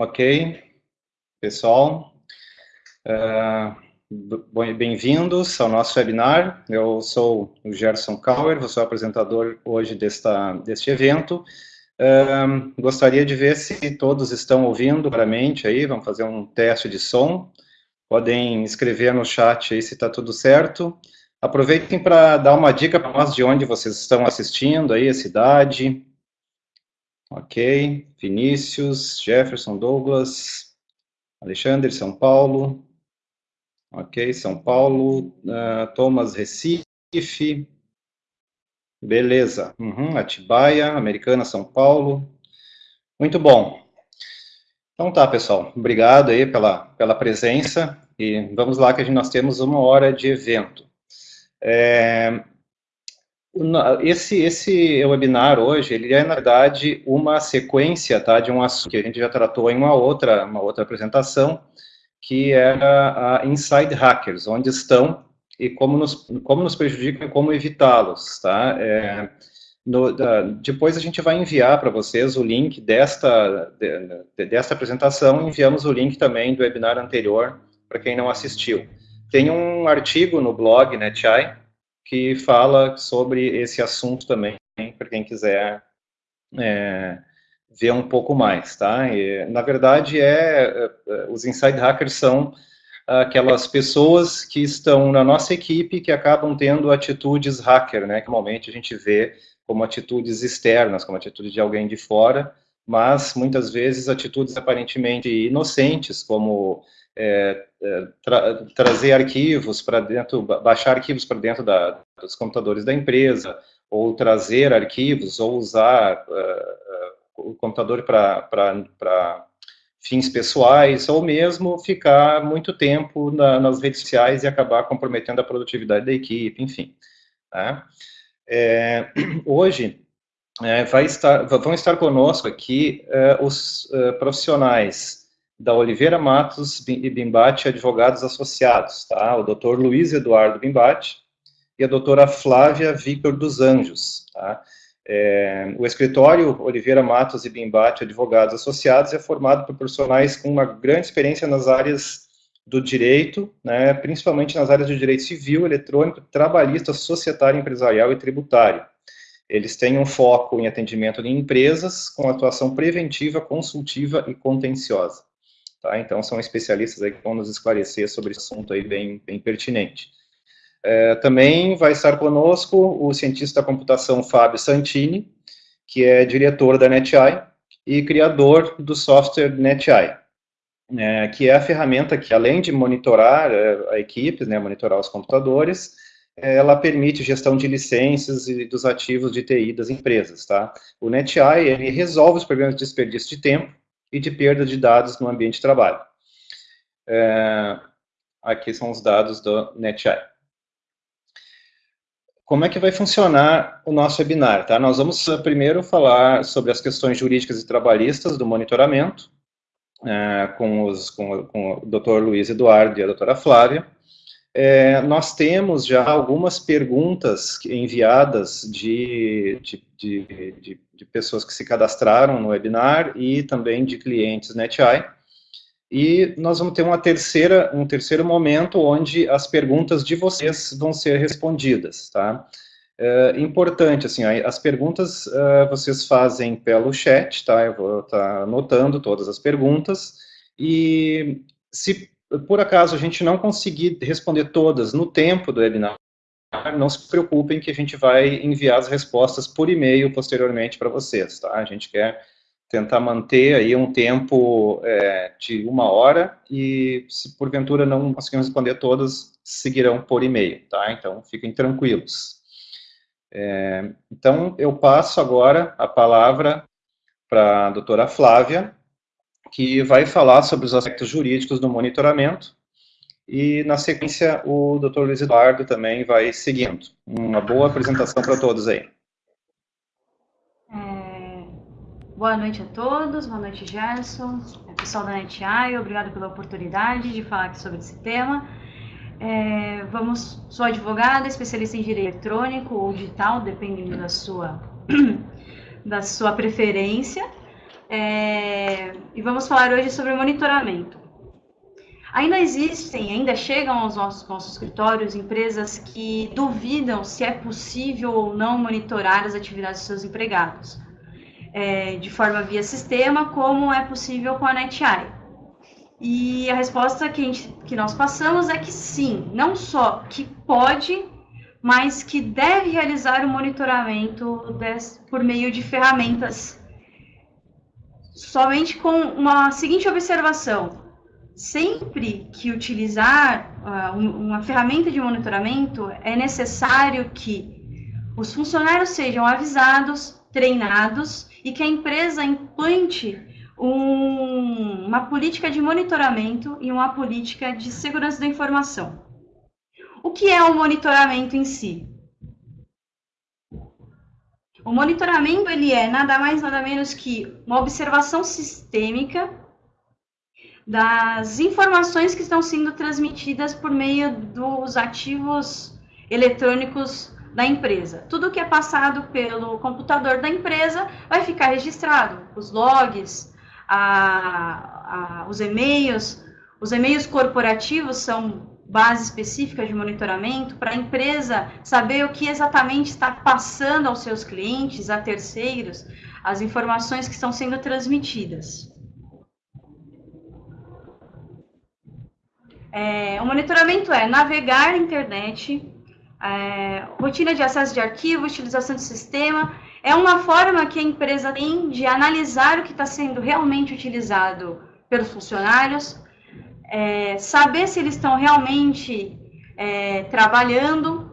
Ok, pessoal, uh, bem-vindos ao nosso webinar. Eu sou o Gerson Kauer, vou ser o apresentador hoje desta, deste evento. Uh, gostaria de ver se todos estão ouvindo claramente aí, vamos fazer um teste de som. Podem escrever no chat aí se está tudo certo. Aproveitem para dar uma dica para nós de onde vocês estão assistindo aí, a cidade, Ok, Vinícius, Jefferson, Douglas, Alexandre, São Paulo. Ok, São Paulo, uh, Thomas, Recife. Beleza, uhum, Atibaia, Americana, São Paulo. Muito bom. Então tá, pessoal, obrigado aí pela, pela presença e vamos lá que nós temos uma hora de evento. É, esse, esse webinar hoje, ele é, na verdade, uma sequência tá, de um assunto que a gente já tratou em uma outra, uma outra apresentação, que era a Inside Hackers, onde estão e como nos, como nos prejudicam e como evitá-los, tá? É, depois a gente vai enviar para vocês o link desta, de, desta apresentação, enviamos o link também do webinar anterior, para quem não assistiu. Tem um artigo no blog NetEye, que fala sobre esse assunto também, para quem quiser é, ver um pouco mais, tá? E, na verdade, é, é, os inside hackers são aquelas pessoas que estão na nossa equipe que acabam tendo atitudes hacker, né? Que normalmente a gente vê como atitudes externas, como atitude de alguém de fora, mas muitas vezes atitudes aparentemente inocentes, como é, tra trazer arquivos para dentro, baixar arquivos para dentro da, dos computadores da empresa, ou trazer arquivos, ou usar uh, o computador para fins pessoais, ou mesmo ficar muito tempo na, nas redes sociais e acabar comprometendo a produtividade da equipe, enfim. Né? É, hoje, é, estar, vão estar conosco aqui é, os é, profissionais da Oliveira Matos e Bimbate Advogados Associados, tá? O doutor Luiz Eduardo Bimbate e a doutora Flávia Victor dos Anjos, tá? É, o escritório Oliveira Matos e Bimbate Advogados Associados é formado por profissionais com uma grande experiência nas áreas do direito, né, principalmente nas áreas de direito civil, eletrônico, trabalhista, societário, empresarial e tributário. Eles têm um foco em atendimento de empresas com atuação preventiva, consultiva e contenciosa. Tá? Então, são especialistas aí que vão nos esclarecer sobre esse assunto aí bem, bem pertinente. É, também vai estar conosco o cientista da computação Fábio Santini, que é diretor da NetEye e criador do software NetEye, é, que é a ferramenta que, além de monitorar é, a equipe, né, monitorar os computadores, ela permite gestão de licenças e dos ativos de TI das empresas, tá? O NetEye, ele resolve os problemas de desperdício de tempo e de perda de dados no ambiente de trabalho. É, aqui são os dados do NetEye. Como é que vai funcionar o nosso webinar? Tá? Nós vamos eh, primeiro falar sobre as questões jurídicas e trabalhistas do monitoramento, é, com, os, com, com o Dr. Luiz Eduardo e a doutora Flávia. É, nós temos já algumas perguntas enviadas de, de, de, de pessoas que se cadastraram no webinar e também de clientes NetEye. E nós vamos ter uma terceira, um terceiro momento onde as perguntas de vocês vão ser respondidas, tá? É, importante, assim, as perguntas uh, vocês fazem pelo chat, tá? Eu vou estar tá anotando todas as perguntas, e se por acaso a gente não conseguir responder todas no tempo do webinar, não se preocupem que a gente vai enviar as respostas por e-mail posteriormente para vocês, tá? A gente quer tentar manter aí um tempo é, de uma hora e se porventura não conseguirmos responder todas, seguirão por e-mail, tá? Então, fiquem tranquilos. É, então, eu passo agora a palavra para a doutora Flávia, que vai falar sobre os aspectos jurídicos do monitoramento, e na sequência o Dr. Luiz Eduardo também vai seguindo. Uma boa apresentação para todos aí. É, boa noite a todos, boa noite Gerson, é, pessoal da NetEye, obrigado pela oportunidade de falar aqui sobre esse tema. É, vamos, sou advogada, especialista em direito eletrônico ou digital, dependendo da sua, da sua preferência. É, e vamos falar hoje sobre monitoramento. Ainda existem, ainda chegam aos nossos, nossos escritórios empresas que duvidam se é possível ou não monitorar as atividades dos seus empregados, é, de forma via sistema, como é possível com a NetEye. E a resposta que, a gente, que nós passamos é que sim, não só que pode, mas que deve realizar o monitoramento des, por meio de ferramentas, somente com uma seguinte observação: sempre que utilizar uh, uma ferramenta de monitoramento, é necessário que os funcionários sejam avisados, treinados e que a empresa implante um, uma política de monitoramento e uma política de segurança da informação. O que é o monitoramento em si? O monitoramento ele é nada mais nada menos que uma observação sistêmica das informações que estão sendo transmitidas por meio dos ativos eletrônicos da empresa. Tudo que é passado pelo computador da empresa vai ficar registrado, os logs, a, a, os e-mails. Os e-mails corporativos são base específica de monitoramento para a empresa saber o que exatamente está passando aos seus clientes, a terceiros, as informações que estão sendo transmitidas. É, o monitoramento é navegar na internet, é, rotina de acesso de arquivo, utilização de sistema, é uma forma que a empresa tem de analisar o que está sendo realmente utilizado pelos funcionários, é, saber se eles estão realmente é, trabalhando,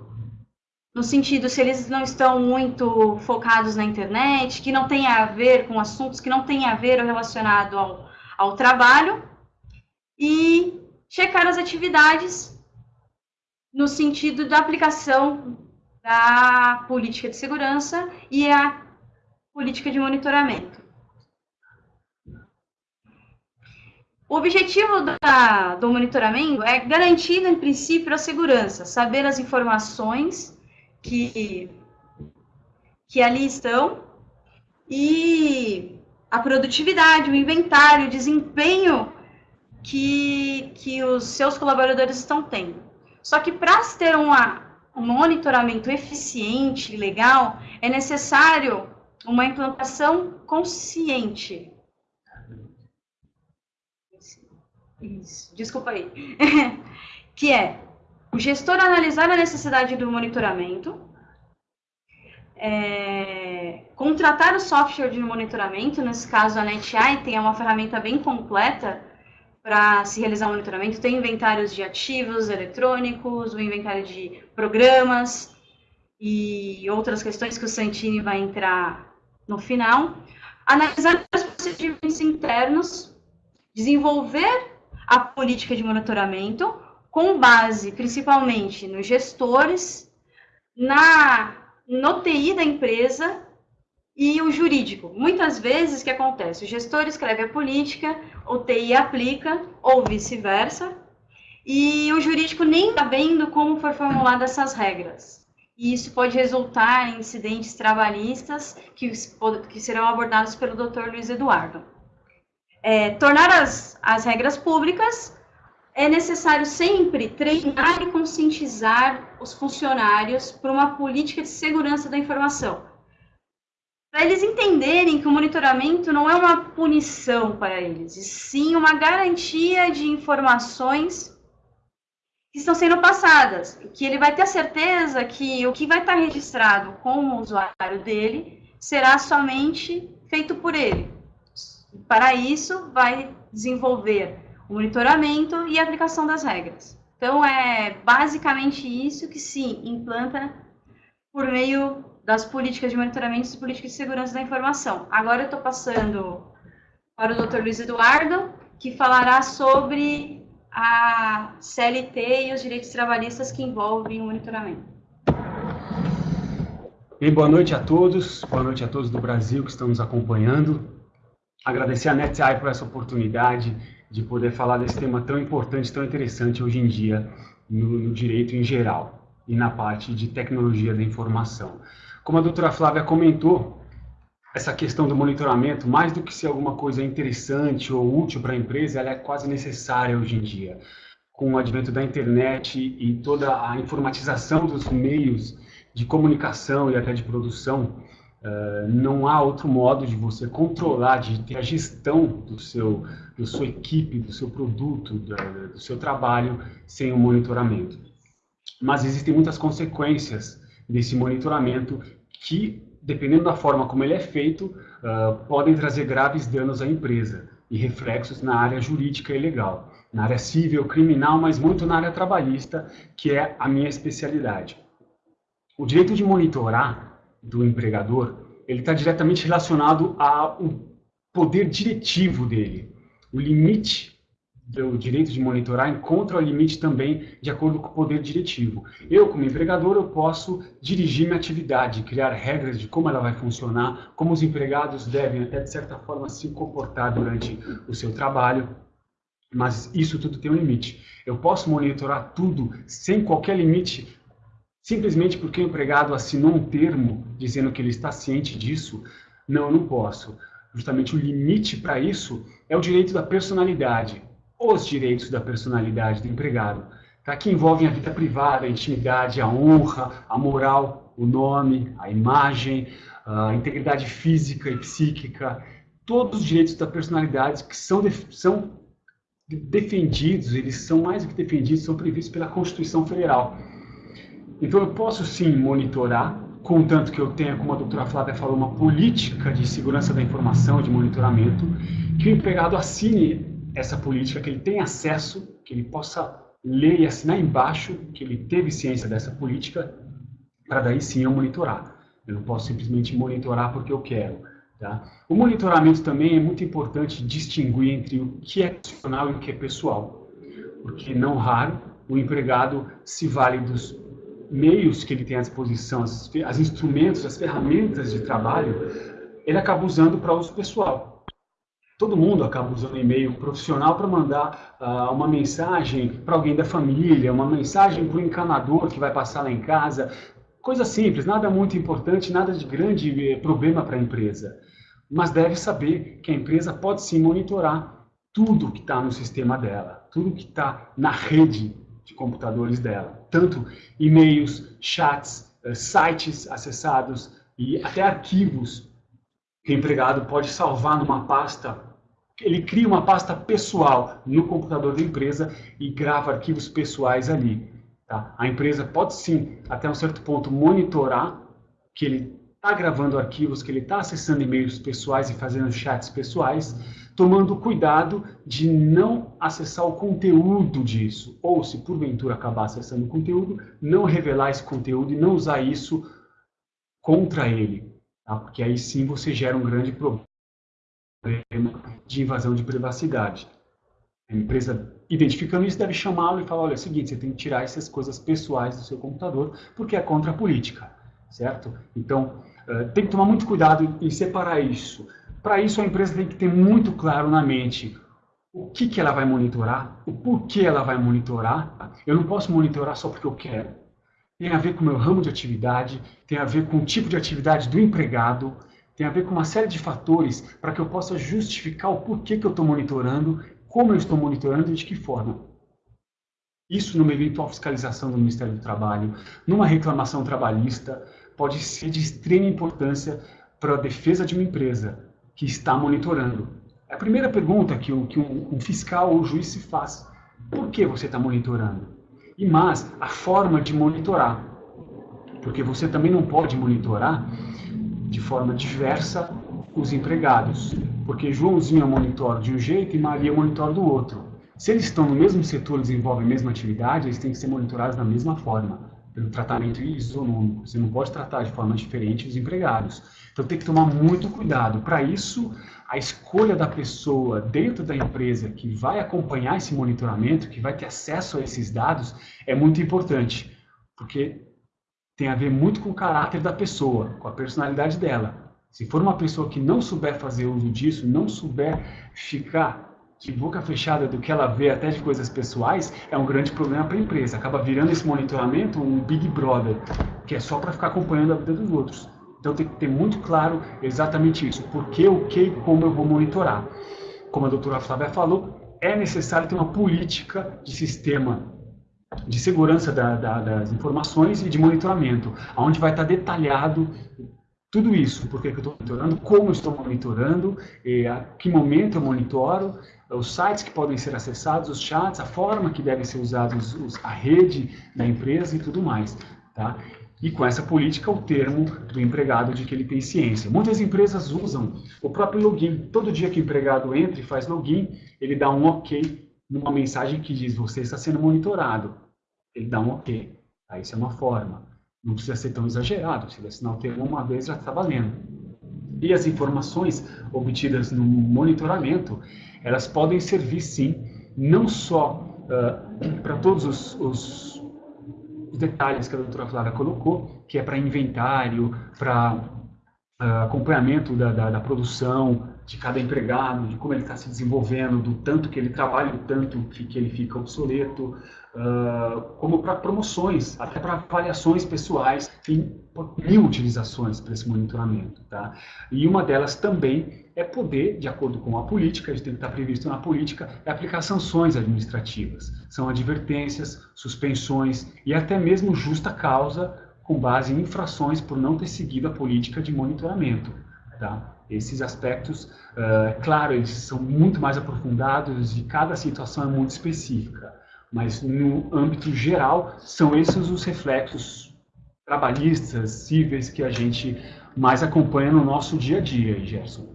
no sentido se eles não estão muito focados na internet, que não tem a ver com assuntos que não tem a ver relacionado ao, ao trabalho, e checar as atividades no sentido da aplicação da política de segurança e a política de monitoramento. O objetivo da, do monitoramento é garantir, em princípio, a segurança, saber as informações que, que ali estão e a produtividade, o inventário, o desempenho que, que os seus colaboradores estão tendo. Só que para se ter uma, um monitoramento eficiente e legal, é necessário uma implantação consciente. Isso, desculpa aí. que é o gestor analisar a necessidade do monitoramento, é, contratar o software de monitoramento, nesse caso a NetEye tem uma ferramenta bem completa para se realizar o monitoramento. Tem inventários de ativos eletrônicos, o inventário de programas e outras questões que o Santini vai entrar no final. Analisar os procedimentos internos, desenvolver a política de monitoramento com base principalmente nos gestores, na no TI da empresa e o jurídico. Muitas vezes, o que acontece? O gestor escreve a política, o TI aplica, ou vice-versa, e o jurídico nem está vendo como for formuladas essas regras. E isso pode resultar em incidentes trabalhistas que, que serão abordados pelo Dr. Luiz Eduardo. É, tornar as, as regras públicas é necessário sempre treinar e conscientizar os funcionários para uma política de segurança da informação para eles entenderem que o monitoramento não é uma punição para eles, e sim uma garantia de informações que estão sendo passadas, que ele vai ter a certeza que o que vai estar registrado como usuário dele será somente feito por ele. Para isso, vai desenvolver o monitoramento e a aplicação das regras. Então, é basicamente isso que se implanta por meio das políticas de monitoramento e políticas de segurança da informação. Agora eu estou passando para o Dr. Luiz Eduardo, que falará sobre a CLT e os direitos trabalhistas que envolvem o monitoramento. Bem, boa noite a todos, boa noite a todos do Brasil que estão nos acompanhando. Agradecer a NetEye por essa oportunidade de poder falar desse tema tão importante, tão interessante hoje em dia no, no direito em geral e na parte de tecnologia da informação. Como a doutora Flávia comentou, essa questão do monitoramento, mais do que ser alguma coisa interessante ou útil para a empresa, ela é quase necessária hoje em dia. Com o advento da internet e toda a informatização dos meios de comunicação e até de produção, uh, não há outro modo de você controlar, de ter a gestão do seu, da sua equipe, do seu produto, do, do seu trabalho, sem o monitoramento. Mas existem muitas consequências desse monitoramento que dependendo da forma como ele é feito, uh, podem trazer graves danos à empresa e reflexos na área jurídica e legal, na área civil, criminal, mas muito na área trabalhista, que é a minha especialidade. O direito de monitorar do empregador, ele está diretamente relacionado ao poder diretivo dele, o limite do direito de monitorar encontra o limite também de acordo com o poder diretivo. Eu, como empregador, eu posso dirigir minha atividade, criar regras de como ela vai funcionar, como os empregados devem, até de certa forma, se comportar durante o seu trabalho, mas isso tudo tem um limite. Eu posso monitorar tudo sem qualquer limite, simplesmente porque o empregado assinou um termo dizendo que ele está ciente disso? Não, eu não posso. Justamente o limite para isso é o direito da personalidade os direitos da personalidade do empregado, tá? que envolvem a vida privada, a intimidade, a honra, a moral, o nome, a imagem, a integridade física e psíquica, todos os direitos da personalidade que são, são defendidos, eles são mais do que defendidos, são previstos pela Constituição Federal. Então eu posso sim monitorar, contanto que eu tenha, como a doutora Flávia falou, uma política de segurança da informação, de monitoramento, que o empregado assine essa política, que ele tenha acesso, que ele possa ler e assinar embaixo que ele teve ciência dessa política, para daí sim eu monitorar. Eu não posso simplesmente monitorar porque eu quero. Tá? O monitoramento também é muito importante distinguir entre o que é profissional e o que é pessoal, porque não raro o empregado se vale dos meios que ele tem à disposição, as, as instrumentos, as ferramentas de trabalho, ele acaba usando para uso pessoal todo mundo acaba usando e-mail profissional para mandar uh, uma mensagem para alguém da família, uma mensagem para o encanador que vai passar lá em casa. Coisa simples, nada muito importante, nada de grande eh, problema para a empresa. Mas deve saber que a empresa pode sim monitorar tudo que está no sistema dela, tudo que está na rede de computadores dela. Tanto e-mails, chats, uh, sites acessados e até arquivos que o empregado pode salvar numa pasta, ele cria uma pasta pessoal no computador da empresa e grava arquivos pessoais ali. Tá? A empresa pode sim, até um certo ponto, monitorar que ele está gravando arquivos, que ele está acessando e-mails pessoais e fazendo chats pessoais, tomando cuidado de não acessar o conteúdo disso, ou se porventura acabar acessando o conteúdo, não revelar esse conteúdo e não usar isso contra ele. Tá? Porque aí sim você gera um grande problema de invasão de privacidade. A empresa, identificando isso, deve chamá-lo e falar, olha, é o seguinte, você tem que tirar essas coisas pessoais do seu computador, porque é contra a política, certo? Então, uh, tem que tomar muito cuidado em separar isso. Para isso, a empresa tem que ter muito claro na mente o que, que ela vai monitorar, o porquê ela vai monitorar. Eu não posso monitorar só porque eu quero tem a ver com o meu ramo de atividade, tem a ver com o tipo de atividade do empregado, tem a ver com uma série de fatores para que eu possa justificar o porquê que eu estou monitorando, como eu estou monitorando e de que forma. Isso numa eventual fiscalização do Ministério do Trabalho, numa reclamação trabalhista, pode ser de extrema importância para a defesa de uma empresa que está monitorando. É a primeira pergunta que, um, que um, um fiscal ou juiz se faz. Por que você está monitorando? e mais a forma de monitorar. Porque você também não pode monitorar de forma diversa os empregados, porque Joãozinho monitora de um jeito e Maria monitora do outro. Se eles estão no mesmo setor, desenvolvem a mesma atividade, eles têm que ser monitorados da mesma forma, pelo tratamento isonômico. Você não pode tratar de forma diferente os empregados. Então tem que tomar muito cuidado. Para isso, a escolha da pessoa dentro da empresa que vai acompanhar esse monitoramento, que vai ter acesso a esses dados, é muito importante, porque tem a ver muito com o caráter da pessoa, com a personalidade dela. Se for uma pessoa que não souber fazer uso disso, não souber ficar de boca fechada do que ela vê até de coisas pessoais, é um grande problema para a empresa. Acaba virando esse monitoramento um Big Brother, que é só para ficar acompanhando a vida dos outros. Então tem que ter muito claro exatamente isso, por que, o que e como eu vou monitorar. Como a doutora Flávia falou, é necessário ter uma política de sistema de segurança da, da, das informações e de monitoramento, onde vai estar detalhado tudo isso, por que, eu estou monitorando, como estou monitorando, a que momento eu monitoro, os sites que podem ser acessados, os chats, a forma que devem ser usados, os, a rede da empresa e tudo mais. Tá? e com essa política o termo do empregado de que ele tem ciência. Muitas empresas usam o próprio login. Todo dia que o empregado entra e faz login, ele dá um ok numa mensagem que diz você está sendo monitorado. Ele dá um ok. Aí isso é uma forma. Não precisa ser tão exagerado. Se ele assinar o termo uma vez, já está valendo. E as informações obtidas no monitoramento, elas podem servir sim, não só uh, para todos os, os os detalhes que a doutora Flávia colocou, que é para inventário, para uh, acompanhamento da, da, da, produção de cada empregado, de como ele está se desenvolvendo, do tanto que ele trabalha, o tanto que, que ele fica obsoleto, uh, como para promoções, até para avaliações pessoais, tem mil utilizações para esse monitoramento. Tá? E uma delas também é poder, de acordo com a política, isso tem que estar previsto na política, é aplicar sanções administrativas. São advertências, suspensões e até mesmo justa causa com base em infrações por não ter seguido a política de monitoramento. Tá? Esses aspectos, uh, claro, eles são muito mais aprofundados e cada situação é muito específica, mas no âmbito geral, são esses os reflexos trabalhistas, cíveis que a gente mais acompanha no nosso dia a dia, Gerson.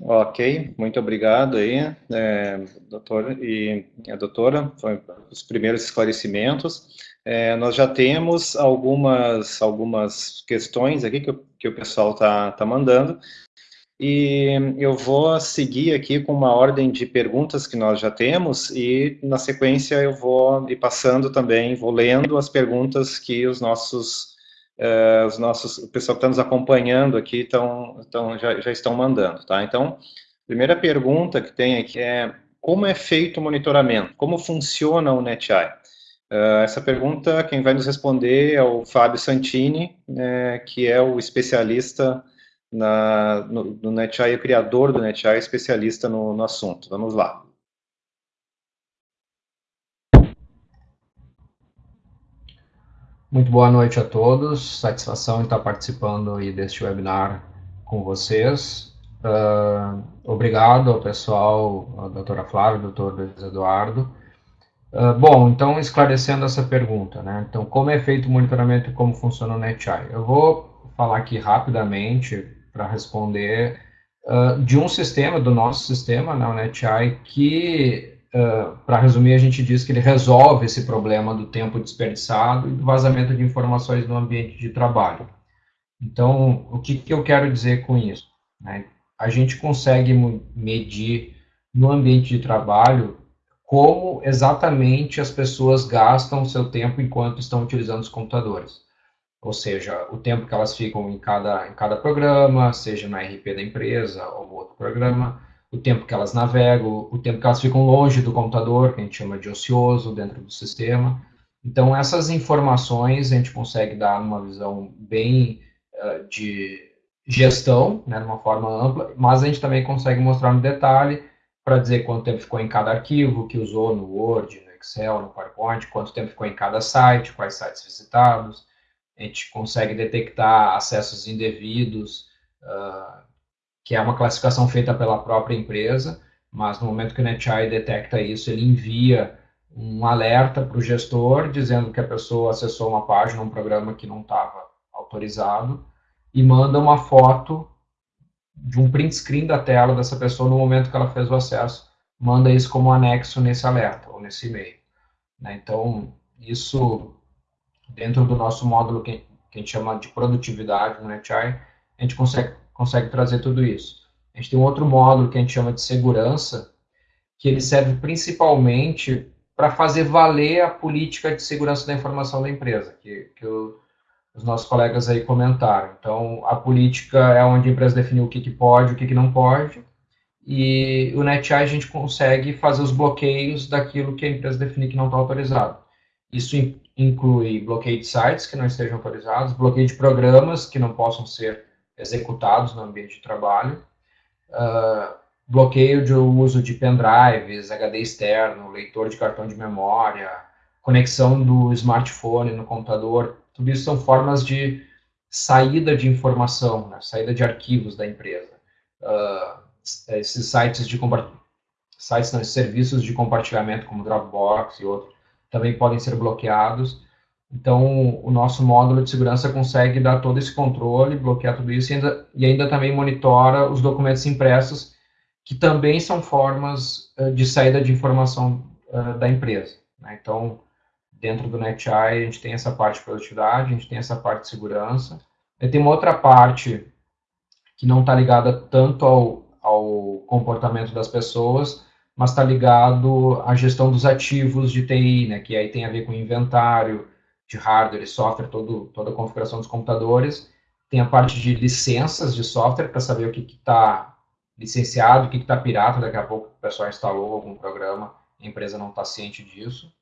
Ok, muito obrigado aí, é, doutor e a doutora, foi os primeiros esclarecimentos. É, nós já temos algumas, algumas questões aqui que, o, que o pessoal está tá mandando, e eu vou seguir aqui com uma ordem de perguntas que nós já temos, e na sequência eu vou ir passando também, vou lendo as perguntas que os nossos uh, os nossos, o pessoal que está nos acompanhando aqui estão, estão, já, já estão mandando, tá? Então, primeira pergunta que tem aqui é, como é feito o monitoramento? Como funciona o NetEye? Uh, essa pergunta, quem vai nos responder é o Fábio Santini, né, que é o especialista na, no, no NetEye, criador do NetEye, especialista no, no assunto. Vamos lá. Muito boa noite a todos, satisfação em estar participando aí deste webinar com vocês. Uh, obrigado ao pessoal, a doutora Flávia, doutor Luiz Eduardo. Uh, bom, então esclarecendo essa pergunta, né? Então, como é feito o monitoramento e como funciona o NetEye? Eu vou falar aqui rapidamente para responder uh, de um sistema, do nosso sistema, né, o NetEye, que uh, para resumir, a gente diz que ele resolve esse problema do tempo desperdiçado e do vazamento de informações no ambiente de trabalho. Então, o que, que eu quero dizer com isso? Né? A gente consegue medir no ambiente de trabalho como exatamente as pessoas gastam seu tempo enquanto estão utilizando os computadores. Ou seja, o tempo que elas ficam em cada, em cada programa, seja na RP da empresa ou outro programa, o tempo que elas navegam, o tempo que elas ficam longe do computador, que a gente chama de ocioso dentro do sistema. Então, essas informações a gente consegue dar numa visão bem uh, de gestão, né, de uma forma ampla, mas a gente também consegue mostrar no detalhe para dizer quanto tempo ficou em cada arquivo que usou no Word, no Excel, no PowerPoint, quanto tempo ficou em cada site, quais sites visitados. A gente consegue detectar acessos indevidos, uh, que é uma classificação feita pela própria empresa, mas no momento que o NetEye detecta isso, ele envia um alerta para o gestor dizendo que a pessoa acessou uma página, um programa que não estava autorizado, e manda uma foto de um print screen da tela dessa pessoa no momento que ela fez o acesso, manda isso como anexo nesse alerta, ou nesse e-mail. Né? Então, isso, dentro do nosso módulo que, que a gente chama de produtividade no NetEye, a gente consegue consegue trazer tudo isso. A gente tem um outro módulo que a gente chama de segurança, que ele serve principalmente para fazer valer a política de segurança da informação da empresa, que, que o, os nossos colegas aí comentaram. Então, a política é onde a empresa definiu o que, que pode, o que, que não pode, e o NetEye a gente consegue fazer os bloqueios daquilo que a empresa definir que não está autorizado. Isso inclui bloqueio de sites que não estejam autorizados, bloqueio de programas que não possam ser executados no ambiente de trabalho, uh, bloqueio de uso de pendrives, HD externo, leitor de cartão de memória, conexão do smartphone no computador, tudo isso são formas de saída de informação, né, saída de arquivos da empresa. Uh, esses sites de sites não, serviços de compartilhamento como Dropbox e outros também podem ser bloqueados. Então, o nosso módulo de segurança consegue dar todo esse controle, bloquear tudo isso e ainda, e ainda também monitora os documentos impressos, que também são formas uh, de saída de informação uh, da empresa. Né? Então, dentro do NetEye, a gente tem essa parte de produtividade, a gente tem essa parte de segurança. E tem uma outra parte que não está ligada tanto ao, ao comportamento das pessoas, mas está ligado à gestão dos ativos de TI, né, que aí tem a ver com inventário de hardware e software, todo, toda a configuração dos computadores. Tem a parte de licenças de software, para saber o que está licenciado, o que está pirata, daqui a pouco o pessoal instalou algum programa, a empresa não está ciente disso.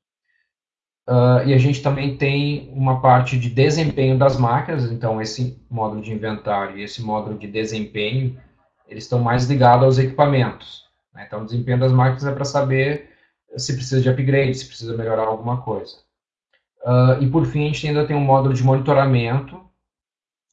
Uh, e a gente também tem uma parte de desempenho das máquinas, então esse módulo de inventário e esse módulo de desempenho, eles estão mais ligados aos equipamentos. Né? Então, o desempenho das máquinas é para saber se precisa de upgrade, se precisa melhorar alguma coisa. Uh, e, por fim, a gente ainda tem um módulo de monitoramento,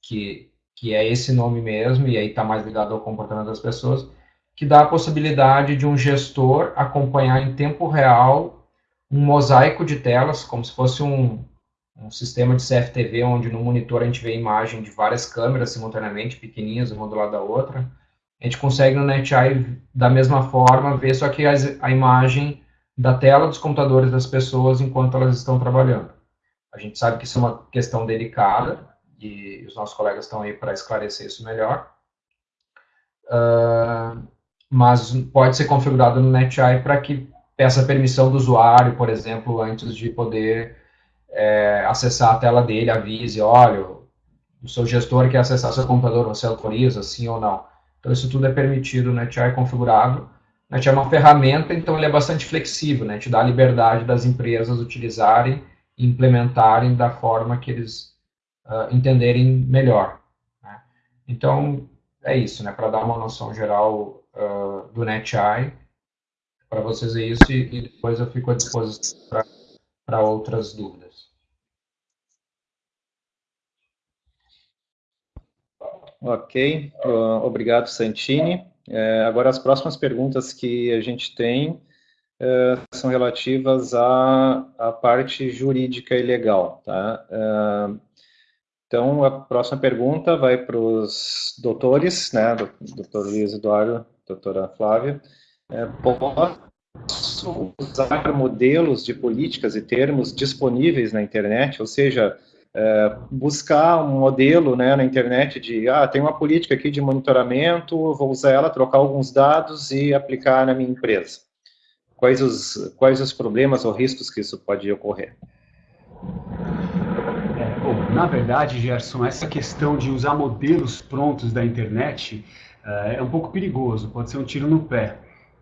que, que é esse nome mesmo, e aí está mais ligado ao comportamento das pessoas, que dá a possibilidade de um gestor acompanhar em tempo real um mosaico de telas, como se fosse um, um sistema de CFTV, onde no monitor a gente vê a imagem de várias câmeras simultaneamente, pequenininhas, uma do lado da outra, a gente consegue no NetEye, da mesma forma, ver só que a imagem da tela dos computadores das pessoas enquanto elas estão trabalhando. A gente sabe que isso é uma questão delicada, e os nossos colegas estão aí para esclarecer isso melhor. Uh, mas pode ser configurado no NetEye para que peça permissão do usuário, por exemplo, antes de poder é, acessar a tela dele, avise, olha, o seu gestor quer acessar seu computador, você autoriza, sim ou não. Então, isso tudo é permitido, né? NetEye configurado. NetEye é uma ferramenta, então ele é bastante flexível, né? Te dá a liberdade das empresas utilizarem implementarem da forma que eles uh, entenderem melhor. Né? Então, é isso, né? Para dar uma noção geral uh, do NetEye, para vocês é isso, e, depois eu fico à disposição para outras dúvidas. Ok, uh, obrigado Santini. É, agora as próximas perguntas que a gente tem é, são relativas à, à, parte jurídica e legal. Tá? É, então, a próxima pergunta vai para os doutores, né, doutor Luiz Eduardo, doutora Flávia. É, posso usar modelos de políticas e termos disponíveis na internet, ou seja, é, buscar um modelo né, na internet de, ah, tem uma política aqui de monitoramento, vou usar ela, trocar alguns dados e aplicar na minha empresa. Quais os, quais os problemas ou riscos que isso pode ocorrer? É, bom, na verdade, Gerson, essa questão de usar modelos prontos da internet uh, é um pouco perigoso, pode ser um tiro no pé.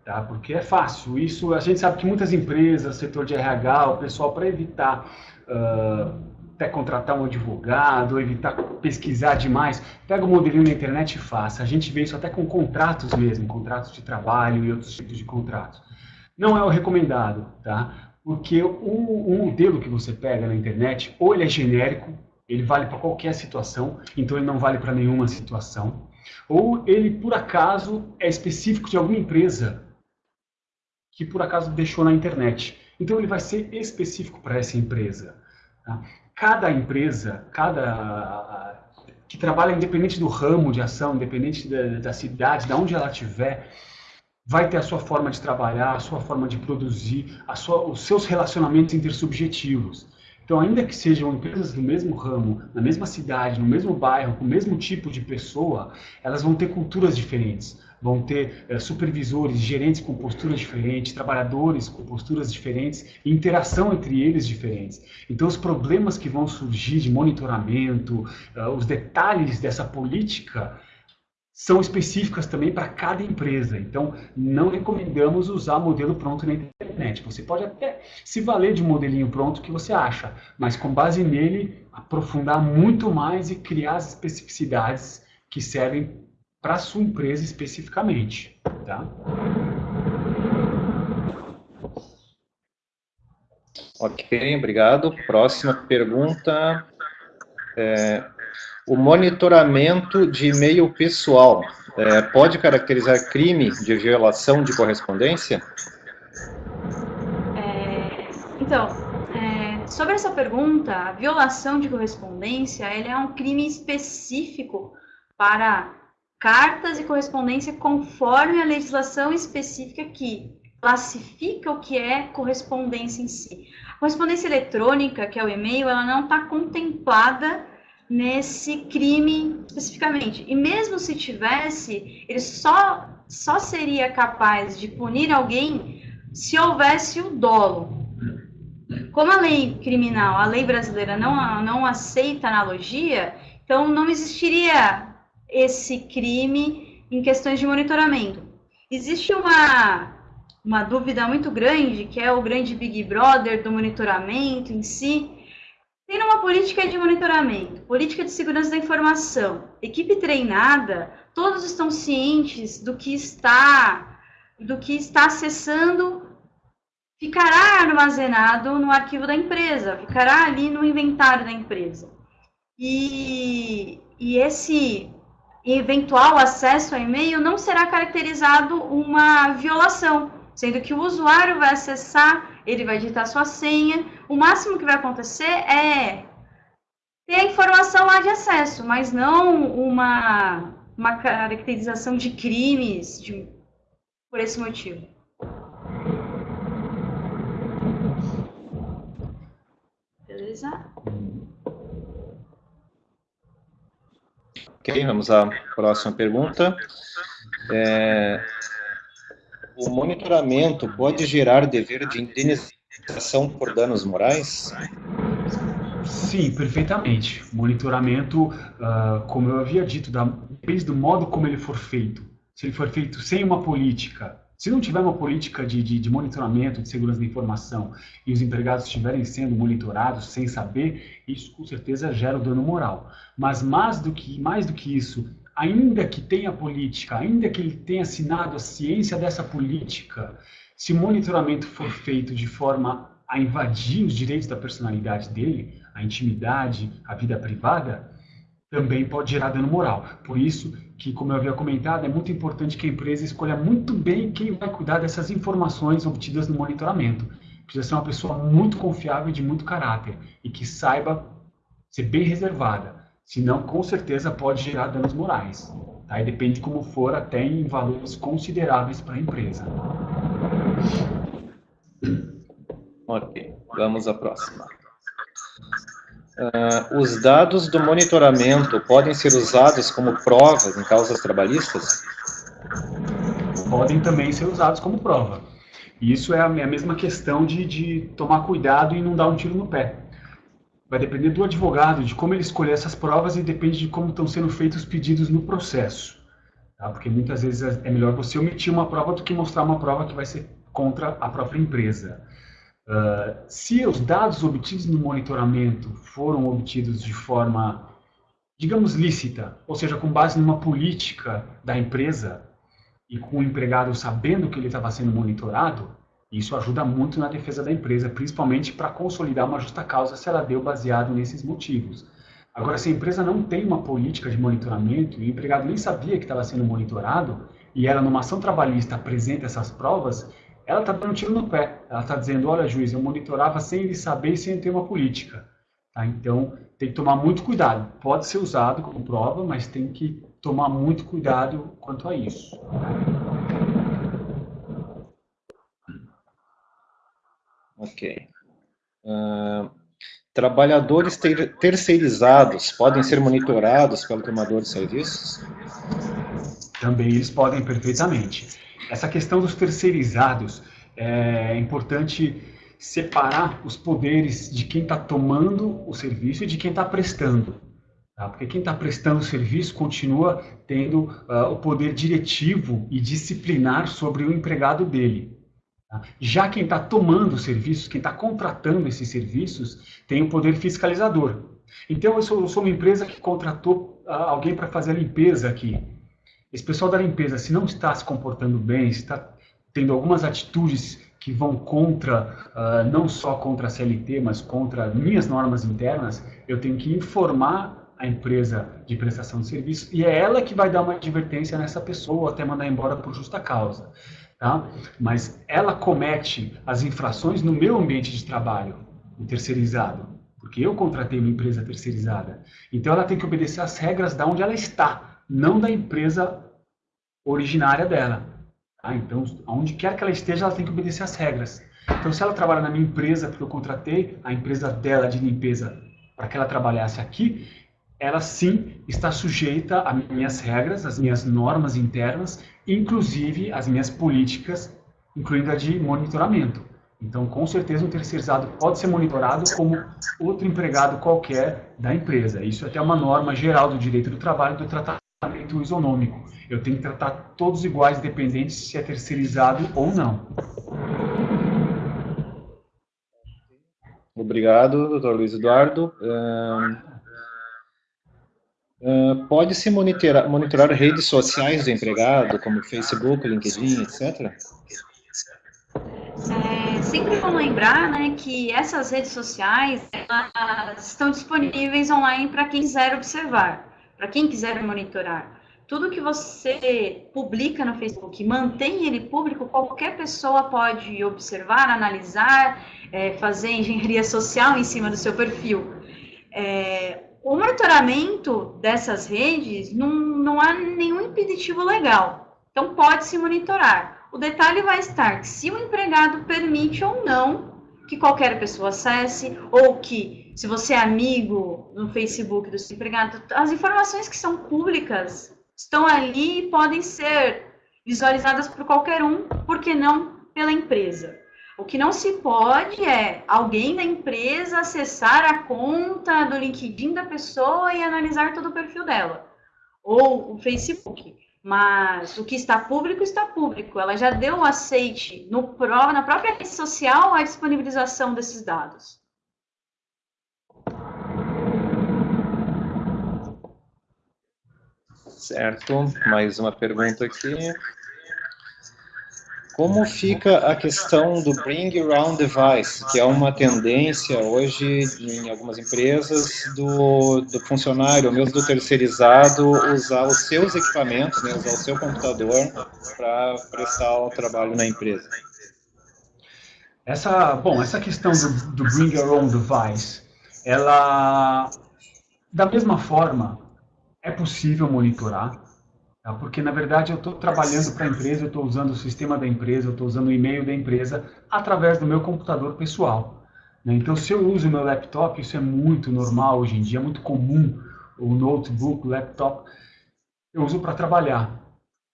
Tá? Porque é fácil. Isso a gente sabe que muitas empresas, setor de RH, o pessoal para evitar uh, até contratar um advogado, evitar pesquisar demais, pega o modelinho na internet e faça. A gente vê isso até com contratos mesmo, contratos de trabalho e outros tipos de contratos. Não é o recomendado, tá? Porque o, o modelo que você pega na internet, ou ele é genérico, ele vale para qualquer situação, então ele não vale para nenhuma situação, ou ele, por acaso, é específico de alguma empresa que, por acaso, deixou na internet. Então ele vai ser específico para essa empresa. Tá? cada empresa, cada que trabalha independente do ramo de ação, independente da, da cidade, de onde ela estiver, vai ter a sua forma de trabalhar, a sua forma de produzir, sua, os seus relacionamentos intersubjetivos. Então, ainda que sejam empresas do mesmo ramo, na mesma cidade, no mesmo bairro, com o mesmo tipo de pessoa, elas vão ter culturas diferentes vão ter é, supervisores, gerentes com posturas diferentes, trabalhadores com posturas diferentes, interação entre eles diferentes. Então, os problemas que vão surgir de monitoramento, uh, os detalhes dessa política são específicas também para cada empresa. Então, não recomendamos usar modelo pronto na internet. Você pode até se valer de um modelinho pronto que você acha, mas com base nele, aprofundar muito mais e criar as especificidades que servem para a sua empresa especificamente. Tá? Ok, obrigado. Próxima pergunta. É, o monitoramento de e-mail pessoal é, pode caracterizar crime de violação de correspondência? É, então, é, sobre essa pergunta, a violação de correspondência é um crime específico para cartas e correspondência conforme a legislação específica que classifica o que é correspondência em si. A correspondência eletrônica, que é o e-mail, ela não está contemplada nesse crime especificamente. E mesmo se tivesse, ele só, só seria capaz de punir alguém se houvesse o dolo. Como a lei criminal, a lei brasileira não, não aceita analogia, então não existiria esse crime em questões de monitoramento. Existe uma, uma dúvida muito grande, que é o grande Big Brother do monitoramento em si, Tendo uma política de monitoramento, política de segurança da informação, equipe treinada, todos estão cientes do que está, do que está acessando, ficará armazenado no arquivo da empresa, ficará ali no inventário da empresa. E, e esse eventual acesso a e-mail não será caracterizado uma violação, sendo que o usuário vai acessar ele vai digitar sua senha. O máximo que vai acontecer é ter a informação lá de acesso, mas não uma, uma caracterização de crimes de, por esse motivo. Beleza? Ok, vamos à próxima pergunta. É, o monitoramento pode gerar dever de indenização por danos morais? Sim, perfeitamente. Monitoramento, uh, como eu havia dito, da, depende do modo como ele for feito. Se ele for feito sem uma política, se não tiver uma política de, de, de monitoramento, de segurança da informação, e os empregados estiverem sendo monitorados sem saber, isso com certeza gera o dano moral. Mas mais do que, mais do que isso, ainda que tenha política, ainda que ele tenha assinado a ciência dessa política, se o monitoramento for feito de forma a invadir os direitos da personalidade dele, a intimidade, a vida privada, também pode gerar dano moral. Por isso que, como eu havia comentado, é muito importante que a empresa escolha muito bem quem vai cuidar dessas informações obtidas no monitoramento. Precisa ser uma pessoa muito confiável e de muito caráter e que saiba ser bem reservada senão com certeza pode gerar danos morais. Tá? E depende de como for, até em valores consideráveis para a empresa. Ok, vamos à próxima. Uh, os dados do monitoramento podem ser usados como provas em causas trabalhistas? Podem também ser usados como prova. Isso é a mesma questão de, de tomar cuidado e não dar um tiro no pé. Vai depender do advogado, de como ele escolher essas provas e depende de como estão sendo feitos os pedidos no processo. Tá? Porque muitas vezes é, é melhor você omitir uma prova do que mostrar uma prova que vai ser contra a própria empresa. Uh, se os dados obtidos no monitoramento foram obtidos de forma, digamos, lícita, ou seja, com base numa política da empresa e com o empregado sabendo que ele estava sendo monitorado, isso ajuda muito na defesa da empresa, principalmente para consolidar uma justa causa se ela deu baseado nesses motivos. Agora, se a empresa não tem uma política de monitoramento e o empregado nem sabia que estava sendo monitorado, e ela, numa ação trabalhista, apresenta essas provas, ela está dando um tiro no pé. Ela está dizendo, olha, juiz, eu monitorava sem ele saber e sem ter uma política. Tá? Então, tem que tomar muito cuidado. Pode ser usado como prova, mas tem que tomar muito cuidado quanto a isso. Ok. Uh, trabalhadores ter terceirizados podem ser monitorados pelo tomador de serviços? Também eles podem perfeitamente. Essa questão dos terceirizados é importante separar os poderes de quem está tomando o serviço e de quem está prestando. Tá? Porque quem está prestando serviço continua tendo uh, o poder diretivo e disciplinar sobre o empregado dele. Tá? Já quem está tomando serviços, quem está contratando esses serviços, tem o poder fiscalizador. Então, eu sou, eu sou uma empresa que contratou uh, alguém para fazer a limpeza aqui. Esse pessoal da limpeza, se não está se comportando bem, se está tendo algumas atitudes que vão contra, uh, não só contra a CLT, mas contra minhas normas internas, eu tenho que informar a empresa de prestação de serviço e é ela que vai dar uma advertência nessa pessoa ou até mandar embora por justa causa. Tá? Mas ela comete as infrações no meu ambiente de trabalho, o terceirizado, porque eu contratei uma empresa terceirizada. Então ela tem que obedecer às regras da onde ela está, não da empresa originária dela. Tá? Então, aonde quer que ela esteja, ela tem que obedecer às regras. Então, se ela trabalha na minha empresa, porque eu contratei a empresa dela de limpeza para que ela trabalhasse aqui, ela sim está sujeita a minhas regras, as minhas normas internas, inclusive as minhas políticas, incluindo a de monitoramento. Então, com certeza, um terceirizado pode ser monitorado como outro empregado qualquer da empresa. Isso é até uma norma geral do direito do trabalho do tratamento isonômico. Eu tenho que tratar todos iguais, independente se é terceirizado ou não. Obrigado, doutor Luiz Eduardo. Uh, Uh, Pode-se monitorar, monitorar redes sociais do empregado, como Facebook, LinkedIn, etc.? É, sempre vamos lembrar né, que essas redes sociais estão disponíveis online para quem quiser observar, para quem quiser monitorar. Tudo que você publica no Facebook, mantém ele público, qualquer pessoa pode observar, analisar, é, fazer engenharia social em cima do seu perfil. É, o monitoramento dessas redes não, não há nenhum impeditivo legal. Então, pode-se monitorar. O detalhe vai estar se o empregado permite ou não que qualquer pessoa acesse, ou que, se você é amigo no Facebook do seu empregado, as informações que são públicas estão ali e podem ser visualizadas por qualquer um, porque não pela empresa. O que não se pode é alguém da empresa acessar a conta do LinkedIn da pessoa e analisar todo o perfil dela. Ou o Facebook. Mas o que está público, está público. Ela já deu o aceite no, na própria rede social a disponibilização desses dados. Certo. Mais uma pergunta aqui. Como fica a questão do Bring Your Own Device, que é uma tendência hoje em algumas empresas do, do funcionário, mesmo do terceirizado, usar os seus equipamentos, né, usar o seu computador para prestar o trabalho na empresa? Essa, bom, essa questão do, do Bring Your Own Device, ela, da mesma forma, é possível monitorar, Tá? Porque, na verdade, eu estou trabalhando para a empresa, eu estou usando o sistema da empresa, eu estou usando o e-mail da empresa através do meu computador pessoal. Né? Então, se eu uso o meu laptop, isso é muito normal hoje em dia, é muito comum, o notebook, o laptop, eu uso para trabalhar.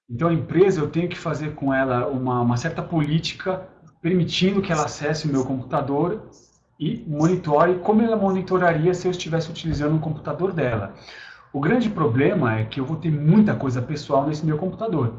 Então, a empresa, eu tenho que fazer com ela uma, uma certa política permitindo que ela acesse o meu computador e monitore como ela monitoraria se eu estivesse utilizando o computador dela. O grande problema é que eu vou ter muita coisa pessoal nesse meu computador.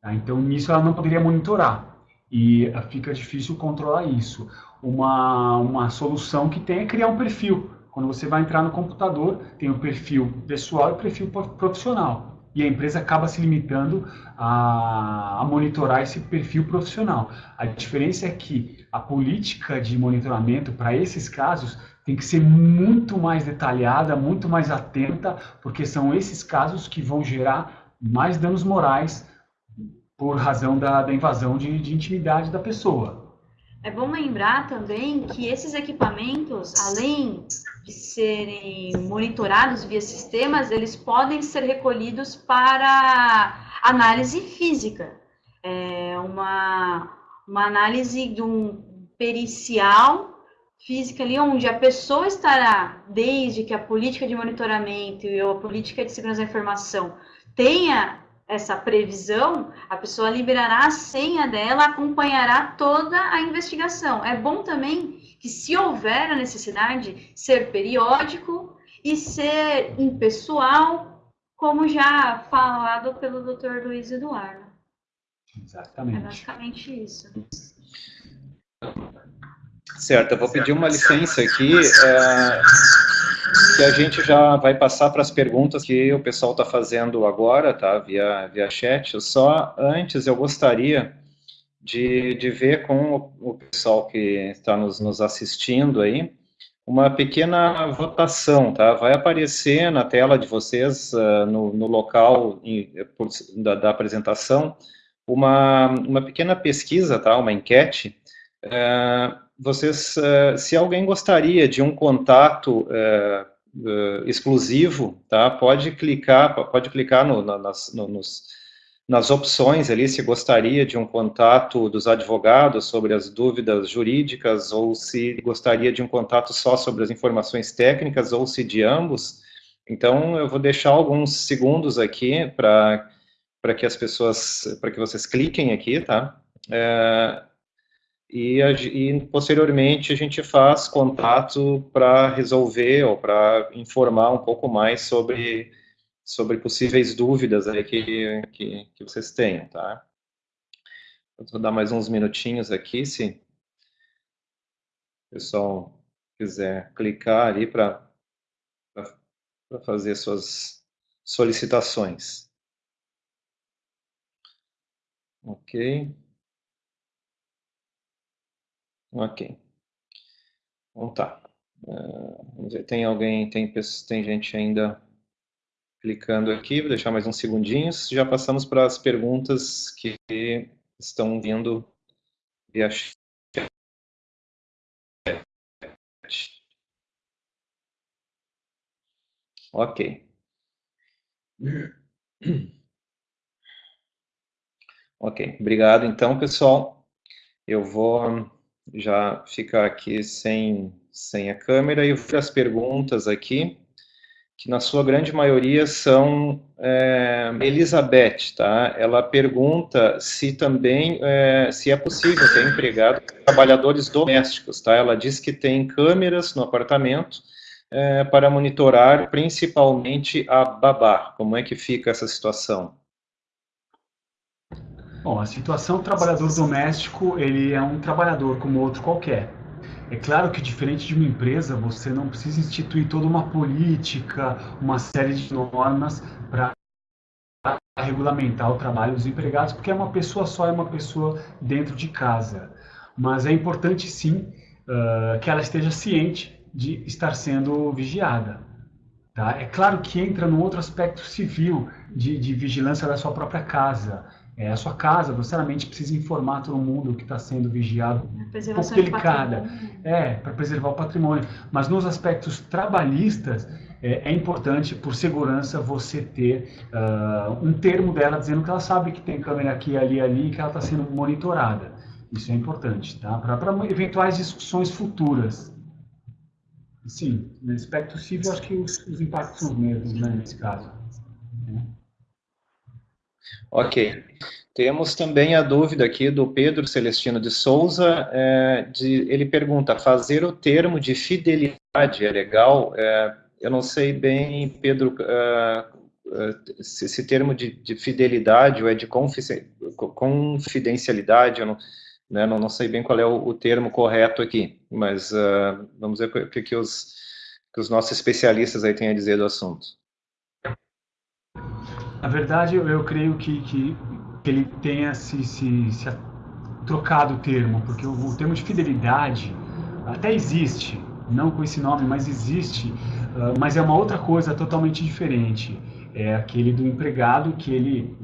Tá? Então, nisso ela não poderia monitorar. E eh, fica difícil controlar isso. Uma, uma solução que tem é criar um perfil. Quando você vai entrar no computador, tem o perfil pessoal e o perfil profissional. E a empresa acaba se limitando a, a monitorar esse perfil profissional. A diferença é que a política de monitoramento para esses casos tem que ser muito mais detalhada, muito mais atenta, porque são esses casos que vão gerar mais danos morais por razão da, da invasão de, de intimidade da pessoa. É bom lembrar também que esses equipamentos, além de serem monitorados via sistemas, eles podem ser recolhidos para análise física. É uma, uma análise de um pericial física ali, onde a pessoa estará, desde que a política de monitoramento e a política de segurança da informação tenha essa previsão, a pessoa liberará a senha dela, acompanhará toda a investigação. É bom também que, se houver a necessidade, ser periódico e ser impessoal, como já falado pelo Dr. Luiz Eduardo. Exatamente. É basicamente isso. Certo, eu vou pedir uma licença aqui, é, que a gente já vai passar para as perguntas que o pessoal está fazendo agora, tá, via, via chat. Só antes eu gostaria de, de ver com o, o pessoal que está nos, nos assistindo aí, uma pequena votação, tá? Vai aparecer na tela de vocês, uh, no, no, local em, por, da, da, apresentação, uma, uma pequena pesquisa, tá? Uma enquete. Uh, vocês, uh, se alguém gostaria de um contato exclusivo, tá? Pode clicar, pode clicar no, nas, no, nos nas opções ali se gostaria de um contato dos advogados sobre as dúvidas jurídicas ou se gostaria de um contato só sobre as informações técnicas ou se de ambos. Então, eu vou deixar alguns segundos aqui para que as pessoas, para que vocês cliquem aqui, tá? É, e, e, posteriormente a gente faz contato para resolver ou para informar um pouco mais sobre sobre possíveis dúvidas aí que, que, que vocês tenham, tá? vou dar mais uns minutinhos aqui, se o pessoal quiser clicar ali para fazer suas solicitações. Ok. Ok. Então tá. Uh, vamos ver, tem alguém, tem, tem gente ainda clicando aqui, vou deixar mais uns segundinhos. Já passamos para as perguntas que estão vindo via chat. Ok. Ok, obrigado. Então, pessoal, eu vou já ficar aqui sem, sem a câmera e as perguntas aqui que na sua grande maioria são é, Elizabeth, tá? Ela pergunta se também é, se é possível ter empregado trabalhadores domésticos, tá? Ela diz que tem câmeras no apartamento é, para monitorar principalmente a babá. Como é que fica essa situação? Bom, a situação do trabalhador doméstico, ele é um trabalhador como outro qualquer. É claro que, diferente de uma empresa, você não precisa instituir toda uma política, uma série de normas para regulamentar o trabalho dos empregados, porque é uma pessoa só, é uma pessoa dentro de casa. Mas é importante, sim, uh, que ela esteja ciente de estar sendo vigiada. Tá? É claro que entra num outro aspecto civil de, de vigilância da sua própria casa é, a sua casa, você realmente precisa informar todo mundo que está sendo vigiado, um pouco delicada, é, para preservar o patrimônio. Mas nos aspectos trabalhistas, é, é importante, por segurança, você ter uh, um termo dela dizendo que ela sabe que tem câmera aqui, ali, ali, e que ela está sendo monitorada. Isso é importante, tá? Para eventuais discussões futuras. Sim, no aspecto civil, acho que os, os impactos são os mesmos, né, nesse caso. Ok. Temos também a dúvida aqui do Pedro Celestino de Souza, é, de, ele pergunta, fazer o termo de fidelidade é legal? É, eu não sei bem, Pedro, é, é se esse termo de, de, fidelidade ou é de confidencialidade, eu não, né, não, não, sei bem qual é o, o termo correto aqui, mas uh, vamos ver o que, que, os, que os nossos especialistas aí têm a dizer do assunto. Na verdade, eu, eu creio que, que, que, ele tenha se, se, se trocado o termo, porque o, o, termo de fidelidade até existe, não com esse nome, mas existe, uh, mas é uma outra coisa totalmente diferente. É aquele do empregado que ele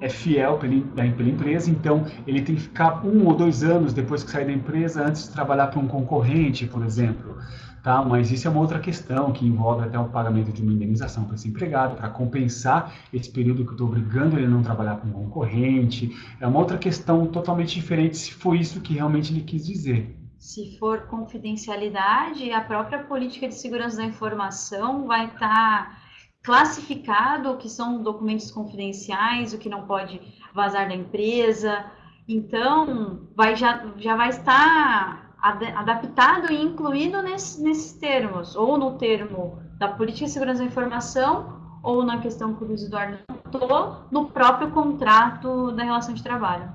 é fiel pela, pela empresa, então ele tem que ficar um ou dois anos depois que sair da empresa antes de trabalhar para um concorrente, por exemplo tá? Mas isso é uma outra questão que envolve até o pagamento de uma indenização para esse empregado, para compensar esse período que eu estou obrigando ele a não trabalhar com um concorrente. É uma outra questão totalmente diferente se foi isso que realmente ele quis dizer. Se for confidencialidade, a própria política de segurança da informação vai estar tá classificado o que são documentos confidenciais, o que não pode vazar da empresa. Então, vai, já, já vai estar ad, adaptado e incluído nesse, nesses termos, ou no termo da política de segurança da informação ou na questão que o Luiz Eduardo notou, no próprio contrato da relação de trabalho.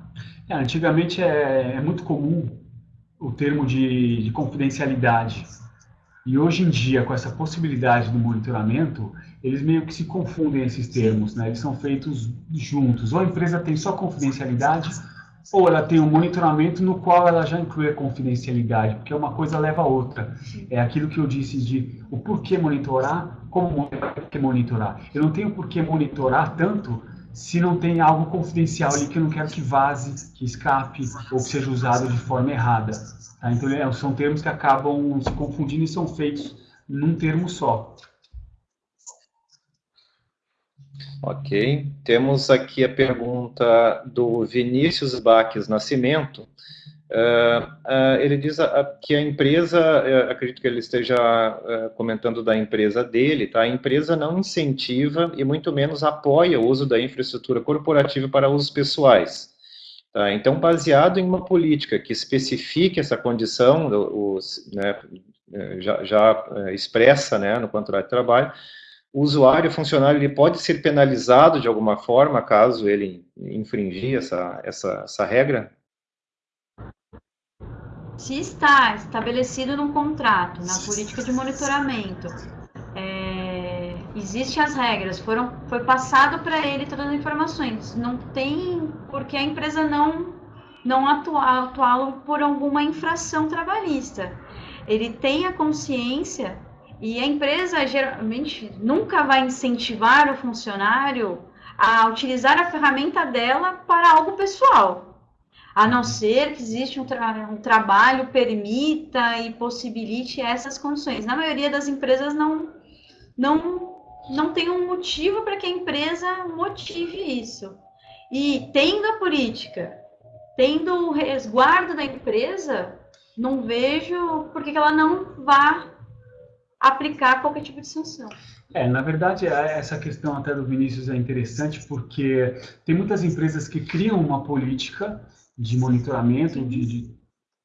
É, antigamente é, é, muito comum o termo de, de confidencialidade. E hoje em dia, com essa possibilidade do monitoramento, eles meio que se confundem esses termos, né? Eles são feitos juntos. Ou a empresa tem só confidencialidade, ou ela tem um monitoramento no qual ela já inclui a confidencialidade, porque uma coisa leva a outra. É aquilo que eu disse de o porquê monitorar, como monitorar. Eu não tenho por que monitorar tanto se não tem algo confidencial ali que eu não quero que vaze, que escape ou que seja usado de forma errada. Tá? Então, é, são termos que acabam se confundindo e são feitos num termo só. Ok. Temos aqui a pergunta do Vinícius Baques Nascimento. Uh, uh, ele diz uh, que a empresa, eh, acredito que ele esteja eh, comentando da empresa dele, tá? A empresa não incentiva e muito menos apoia o uso da infraestrutura corporativa para usos pessoais. Tá? Então, baseado em uma política que especifique essa condição, os, né, eh, já, já expressa né, no contrato de trabalho, o usuário, o funcionário, ele pode ser penalizado de alguma forma caso ele infringir essa, essa, essa regra? Se está estabelecido num contrato, na política de monitoramento, é, existem as regras, foram, foi passado para ele todas as informações. Não tem porque a empresa não não atuá-lo por alguma infração trabalhista. Ele tem a consciência e a empresa geralmente nunca vai incentivar o funcionário a utilizar a ferramenta dela para algo pessoal a não ser que existe um, tra um, trabalho permita e possibilite essas condições. Na maioria das empresas não não não tem um motivo para que a empresa motive isso. E tendo a política, tendo o resguardo da empresa, não vejo por que ela não vá aplicar qualquer tipo de sanção. É, na verdade, é, essa questão até do Vinícius é interessante porque tem muitas empresas que criam uma política de monitoramento, de, de,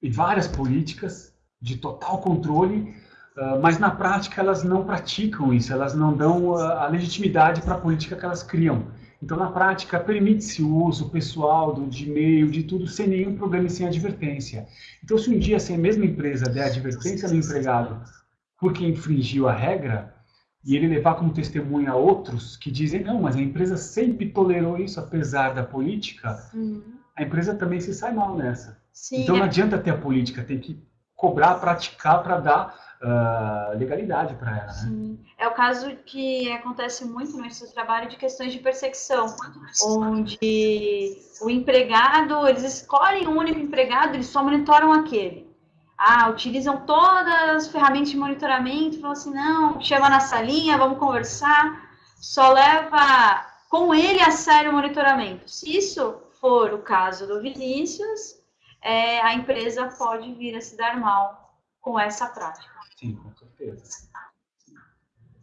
de várias políticas, de total controle, uh, mas na prática elas não praticam isso, elas não dão a, a legitimidade para a política que elas criam. Então, na prática, permite-se o uso pessoal do, de e-mail, de tudo, sem nenhum problema e sem advertência. Então, se um dia a mesma empresa der advertência no empregado porque infringiu a regra, e ele levar como testemunha outros que dizem, não, mas a empresa sempre tolerou isso apesar da política, uhum a empresa também se sai mal nessa. Sim, então não é. adianta ter a política, tem que cobrar, praticar para dar uh, legalidade para ela. Né? É o caso que acontece muito no nosso trabalho de questões de perseguição, onde o empregado, eles escolhem um único empregado, eles só monitoram aquele. Ah, utilizam todas as ferramentas de monitoramento, falam assim, não, chama na salinha, vamos conversar, só leva com ele a sério o monitoramento. Se isso for o caso do Vinícius, é, a empresa pode vir a se dar mal com essa prática. Sim, com certeza.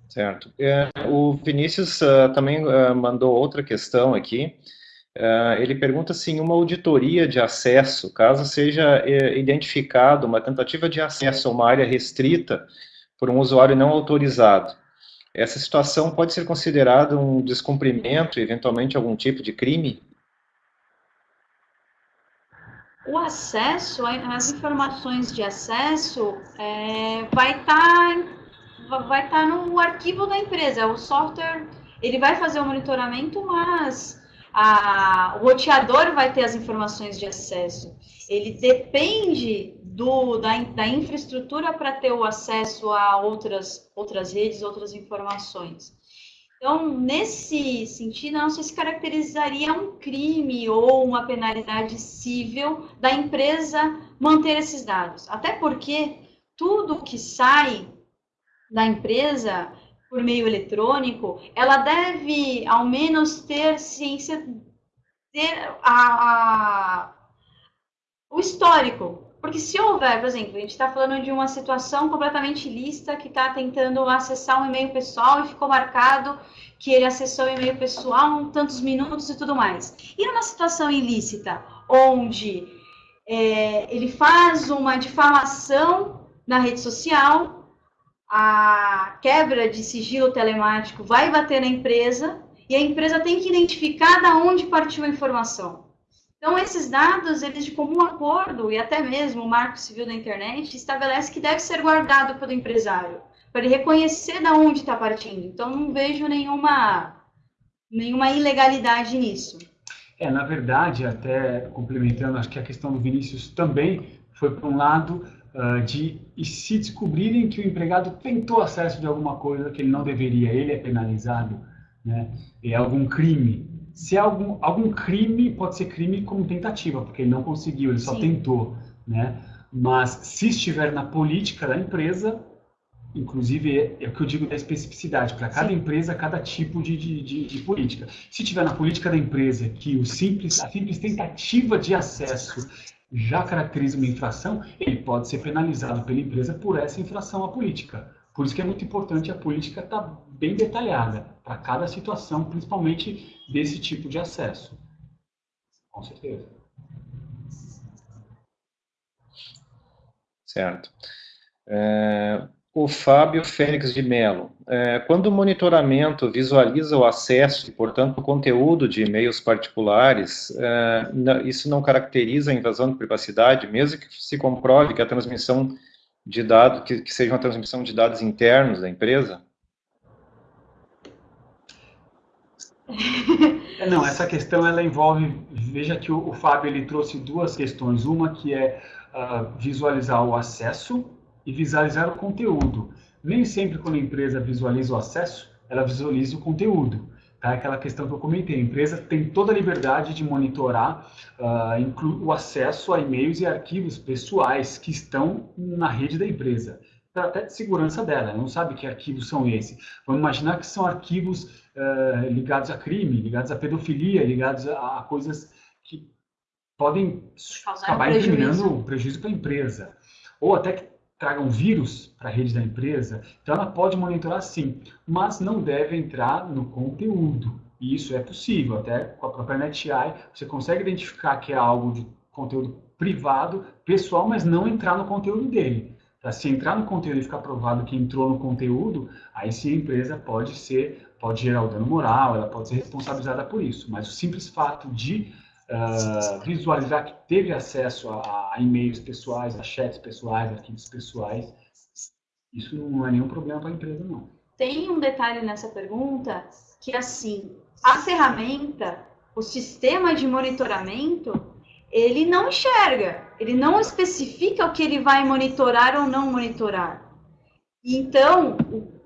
Certo. É, o Vinícius uh, também uh, mandou outra questão aqui. Uh, ele pergunta se em uma auditoria de acesso, caso seja eh, identificado uma tentativa de acesso a uma área restrita por um usuário não autorizado, essa situação pode ser considerada um descumprimento, eventualmente algum tipo de crime? o acesso, as informações de acesso é, vai estar tá, vai tá no arquivo da empresa. O software ele vai fazer o monitoramento, mas a, o roteador vai ter as informações de acesso. Ele depende do, da, da infraestrutura para ter o acesso a outras, outras redes, outras informações. Então, nesse sentido, não se caracterizaria um crime ou uma penalidade civil da empresa manter esses dados. Até porque tudo que sai da empresa por meio eletrônico, ela deve, ao menos, ter ciência, ter a, a o histórico porque se houver, por exemplo, a gente está falando de uma situação completamente ilícita que está tentando acessar um e-mail pessoal e ficou marcado que ele acessou o e-mail pessoal um tantos minutos e tudo mais. E numa situação ilícita, onde é, ele faz uma difamação na rede social, a quebra de sigilo telemático vai bater na empresa e a empresa tem que identificar da onde partiu a informação. Então, esses dados, eles de comum acordo, e até mesmo o Marco Civil da Internet, estabelece que deve ser guardado pelo empresário, para ele reconhecer da onde está partindo. Então, não vejo nenhuma, nenhuma ilegalidade nisso. É, na verdade, até complementando, acho que a questão do Vinícius também foi para um lado de e se descobrirem que o empregado tentou acesso de alguma coisa que ele não deveria, ele é penalizado, né? É algum crime. Se é algum, algum crime, pode ser crime como tentativa, porque ele não conseguiu, ele só Sim. tentou, né? Mas se estiver na política da empresa, inclusive é, é o que eu digo da especificidade, para cada Sim. empresa, cada tipo de, de, de, de, política. Se tiver na política da empresa que o simples, a simples tentativa de acesso já caracteriza uma infração, ele pode ser penalizado pela empresa por essa infração à política. Por isso que é muito importante a política estar tá bem detalhada para cada situação, principalmente desse tipo de acesso. Com certeza. Certo. É, o Fábio Félix de Mello. É, quando o monitoramento visualiza o acesso e, portanto, o conteúdo de e-mails particulares, é, isso não caracteriza a invasão de privacidade, mesmo que se comprove que a transmissão de dados, que, que seja uma transmissão de dados internos da empresa? É, não, essa questão ela envolve, veja que o, o Fábio ele trouxe duas questões, uma que é uh, visualizar o acesso e visualizar o conteúdo. Nem sempre quando a empresa visualiza o acesso, ela visualiza o conteúdo. Tá? Aquela questão que eu comentei, a empresa tem toda a liberdade de monitorar uh, o acesso a e-mails e arquivos pessoais que estão na rede da empresa até de segurança dela, ela não sabe que arquivos são esses. Vamos imaginar que são arquivos uh, ligados a crime, ligados a pedofilia, ligados a, a coisas que podem Causar acabar incriminando prejuízo para a empresa. Ou até que tragam vírus para a rede da empresa, então ela pode monitorar sim, mas não deve entrar no conteúdo. E isso é possível, até com a própria NetEye, você consegue identificar que é algo de conteúdo privado, pessoal, mas não entrar no conteúdo dele. Se entrar no conteúdo e ficar provado que entrou no conteúdo, aí sim a empresa pode ser, pode gerar o dano moral, ela pode ser responsabilizada por isso. Mas o simples fato de uh, visualizar que teve acesso a, a e-mails pessoais, a chats pessoais, arquivos pessoais, isso não é nenhum problema para a empresa, não. Tem um detalhe nessa pergunta que, assim, a ferramenta, o sistema de monitoramento, ele não enxerga, ele não especifica o que ele vai monitorar ou não monitorar. Então,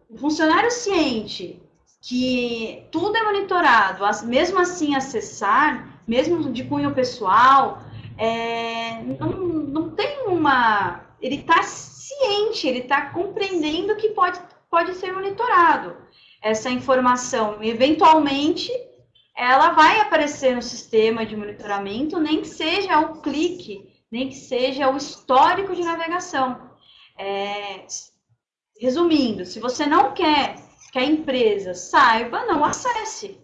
o funcionário ciente que tudo é monitorado, mesmo assim acessar, mesmo de cunho pessoal, é, não, não tem uma. Ele está ciente, ele está compreendendo que pode, pode ser monitorado essa informação. Eventualmente, ela vai aparecer no sistema de monitoramento, nem que seja o clique, nem que seja o histórico de navegação. É, resumindo, se você não quer que a empresa saiba, não acesse.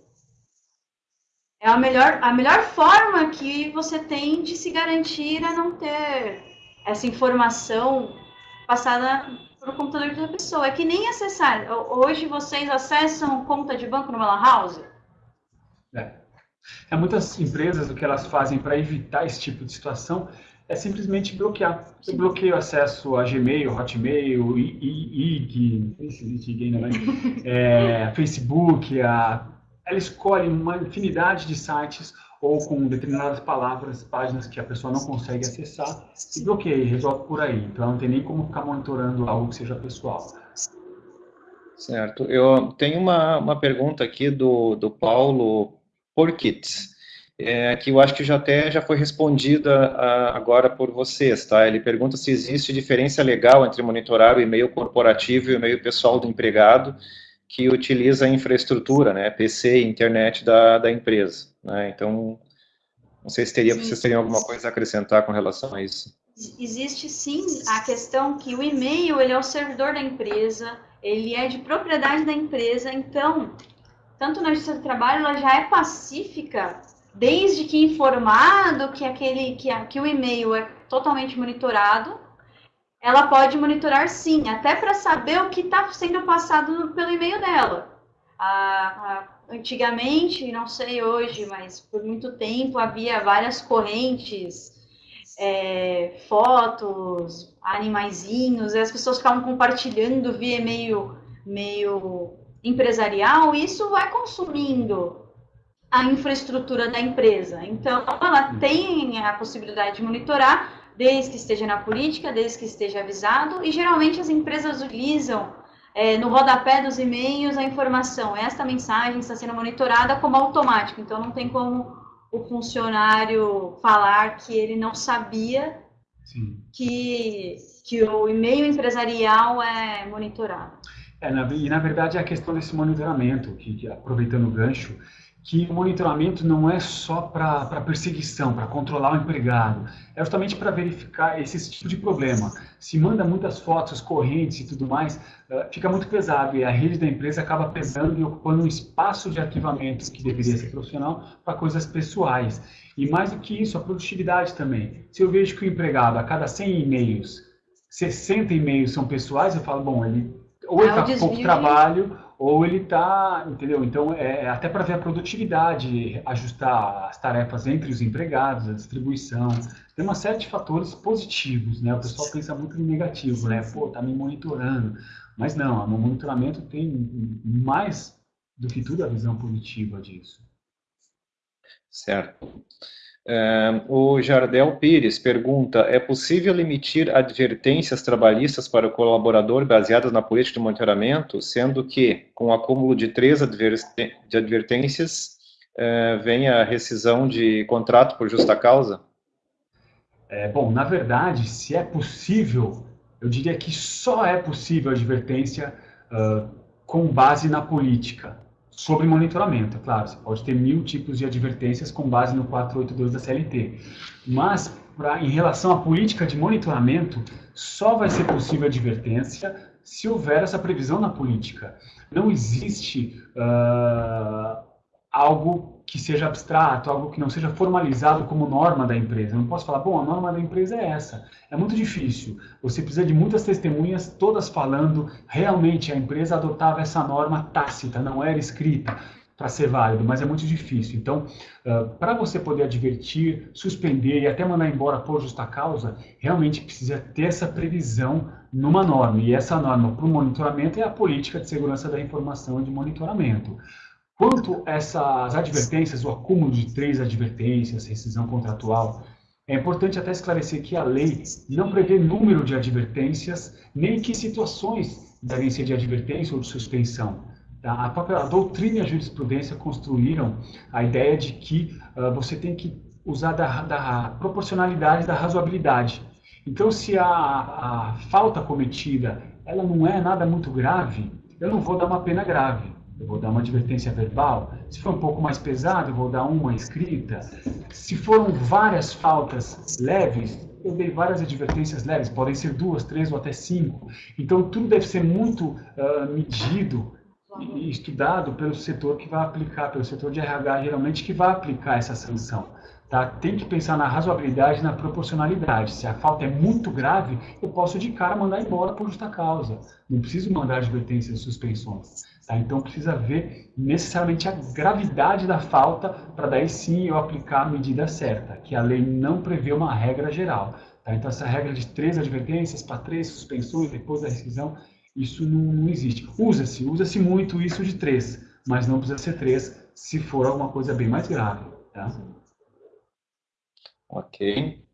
É a melhor, a melhor forma que você tem de se garantir a não ter essa informação passada para o computador da pessoa. É que nem acessar. Hoje vocês acessam conta de banco no lan house? É. é. Muitas empresas, o que elas fazem para evitar esse tipo de situação é simplesmente bloquear. Eu bloqueio acesso a Gmail, Hotmail, IG, é, Facebook, a ela escolhe uma infinidade de sites ou com determinadas palavras, páginas que a pessoa não consegue acessar e bloqueia, resolve por aí. Então não tem nem como ficar monitorando algo que seja pessoal. Certo. Eu tenho uma, uma pergunta aqui do, do Paulo Porkits, é, que eu acho que já até já foi respondida a, agora por vocês, tá? Ele pergunta se existe diferença legal entre monitorar o e-mail corporativo e o e-mail pessoal do empregado, que utiliza a infraestrutura, né, PC e internet da, da empresa. Né? Então, não sei se teria, vocês teriam alguma coisa a acrescentar com relação a isso. Existe sim a questão que o e-mail ele é o servidor da empresa, ele é de propriedade da empresa, então, tanto na Justiça do Trabalho, ela já é pacífica, desde que informado que, aquele, que, que o e-mail é totalmente monitorado, ela pode monitorar sim, até para saber o que está sendo passado pelo e-mail dela. A, a, antigamente, não sei hoje, mas por muito tempo havia várias correntes, é, fotos, animaizinhos, e as pessoas ficavam compartilhando via e-mail meio empresarial, e isso vai consumindo a infraestrutura da empresa. Então, ela tem a possibilidade de monitorar, desde que esteja na política, desde que esteja avisado, e geralmente as empresas utilizam é, no rodapé dos e-mails a informação, esta mensagem está sendo monitorada como automático, então não tem como o funcionário falar que ele não sabia que, que o e-mail empresarial é monitorado. É, na, e na verdade é a questão desse monitoramento, que, que aproveitando o gancho, que o monitoramento não é só para perseguição, para controlar o empregado, é justamente para verificar esse tipo de problema. Se manda muitas fotos, correntes e tudo mais, uh, fica muito pesado e a rede da empresa acaba pesando e ocupando um espaço de arquivamento que deveria ser profissional para coisas pessoais. E mais do que isso, a produtividade também. Se eu vejo que o empregado, a cada 100 e-mails, 60 e-mails são pessoais, eu falo, bom, ele ou está com pouco trabalho ou ele está, entendeu? Então, é, é até para ver a produtividade, ajustar as tarefas entre os empregados, a distribuição. Tem uma série de fatores positivos, né? O pessoal pensa muito no negativo, né? Pô, tá me monitorando. Mas não, o monitoramento tem mais do que tudo a visão positiva disso. Certo. O Jardel Pires pergunta: é possível emitir advertências trabalhistas para o colaborador baseadas na política de monitoramento, sendo que, com o acúmulo de três de advertências, uh, vem a rescisão de contrato por justa causa? É, bom, na verdade, se é possível, eu diria que só é possível advertência uh, com base na política sobre monitoramento, é claro, você pode ter mil tipos de advertências com base no 482 da CLT, mas pra, em relação à política de monitoramento, só vai ser possível advertência se houver essa previsão na política. Não existe uh, algo que seja abstrato, algo que não seja formalizado como norma da empresa. Eu não posso falar, bom, a norma da empresa é essa. É muito difícil. Você precisa de muitas testemunhas, todas falando realmente a empresa adotava essa norma tácita, não era escrita para ser válido, mas é muito difícil. Então, uh, para você poder advertir, suspender e até mandar embora por justa causa, realmente precisa ter essa previsão numa norma. E essa norma para o monitoramento é a política de segurança da informação e de monitoramento. Quanto essas advertências, o acúmulo de três advertências, rescisão contratual, é importante até esclarecer que a lei não prevê número de advertências, nem que situações devem ser de advertência ou de suspensão. Tá? A própria a doutrina e a jurisprudência construíram a ideia de que uh, você tem que usar da, da, proporcionalidade da razoabilidade. Então, se a, a falta cometida ela não é nada muito grave, eu não vou dar uma pena grave eu vou dar uma advertência verbal. Se for um pouco mais pesado, eu vou dar uma escrita. Se foram várias faltas leves, eu dei várias advertências leves, podem ser duas, três ou até cinco. Então, tudo deve ser muito uh, medido e estudado pelo setor que vai aplicar, pelo setor de RH, geralmente, que vai aplicar essa sanção. Tá? Tem que pensar na razoabilidade e na proporcionalidade. Se a falta é muito grave, eu posso de cara mandar embora por justa causa. Não preciso mandar advertências e suspensões. Tá? Então precisa ver necessariamente a gravidade da falta para daí sim eu aplicar a medida certa, que a lei não prevê uma regra geral. Tá? Então essa regra de três advertências para três suspensões depois da rescisão, isso não, não existe. Usa-se, usa-se muito isso de três, mas não precisa ser três se for alguma coisa bem mais grave. Tá? Ok.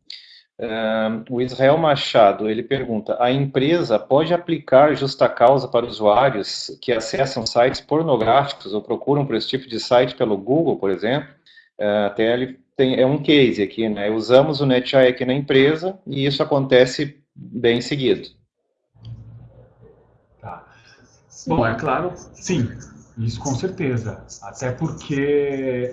Uh, o Israel Machado, ele pergunta, a empresa pode aplicar justa causa para usuários que acessam sites pornográficos ou procuram por esse tipo de site pelo Google, por exemplo? Uh, até ele tem, é um case aqui, né? Usamos o NetEye aqui na empresa e isso acontece bem seguido. Tá. Bom, é claro, sim, isso com certeza. Até porque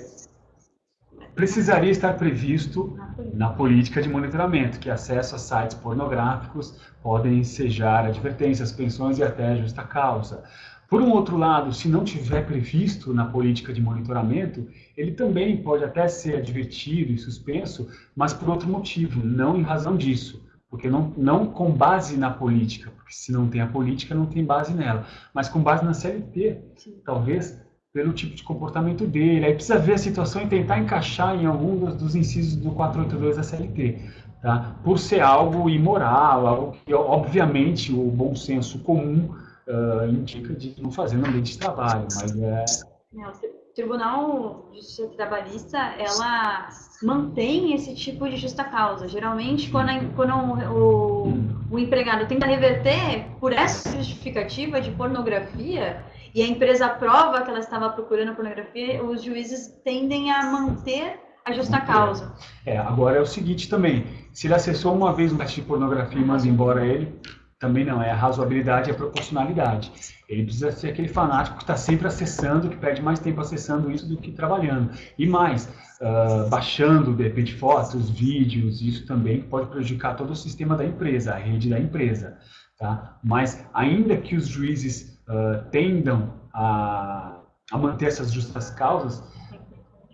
precisaria estar previsto na política de monitoramento, que acesso a sites pornográficos podem ensejar advertências, pensões e até justa causa. Por um outro lado, se não tiver previsto na política de monitoramento, ele também pode até ser advertido e suspenso, mas por outro motivo, não em razão disso. porque não, não com base na política, porque se não tem a política, não tem base nela, mas com base na CLT, Sim. talvez pelo tipo de comportamento dele. Aí precisa ver a situação e tentar encaixar em algum dos, dos incisos do 482 da CLT. Tá? Por ser algo imoral, algo que, obviamente, o bom senso comum uh, indica de não fazer no ambiente de trabalho, mas é... Não, o Tribunal de Justiça Trabalhista, ela mantém esse tipo de justa causa. Geralmente, quando, a, quando o, o empregado tenta reverter por essa justificativa de pornografia, e a empresa prova que ela estava procurando pornografia, os juízes tendem a manter a justa causa. É, agora é o seguinte também, se ele acessou uma vez um site de pornografia e manda embora ele, também não, é a razoabilidade e a proporcionalidade. Ele precisa ser aquele fanático que está sempre acessando, que perde mais tempo acessando isso do que trabalhando. E mais, uh, baixando, de repente, fotos, vídeos, isso também pode prejudicar todo o sistema da empresa, a rede da empresa. Tá? Mas, ainda que os juízes uh, tendam a, a manter essas justas causas,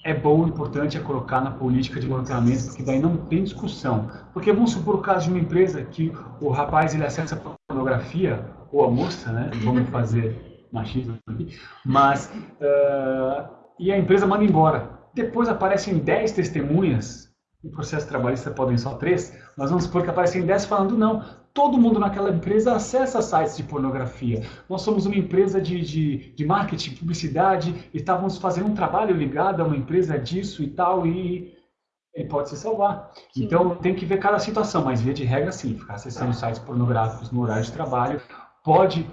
é bom, importante é colocar na política de monitoramento, porque daí não tem discussão. Porque vamos supor o caso de uma empresa que o rapaz ele acessa pornografia, ou a moça, né? Vamos fazer machismo aqui. Mas, uh, e a empresa manda embora. Depois aparecem 10 testemunhas, no processo trabalhista podem só 3, mas vamos supor que aparecem 10 falando, não, todo mundo naquela empresa acessa sites de pornografia. Nós somos uma empresa de, de, de marketing, publicidade, e estávamos fazendo um trabalho ligado a uma empresa disso e tal, e ele pode se salvar. Sim. Então tem que ver cada situação, mas via de regra sim, ficar acessando sites pornográficos no horário de trabalho pode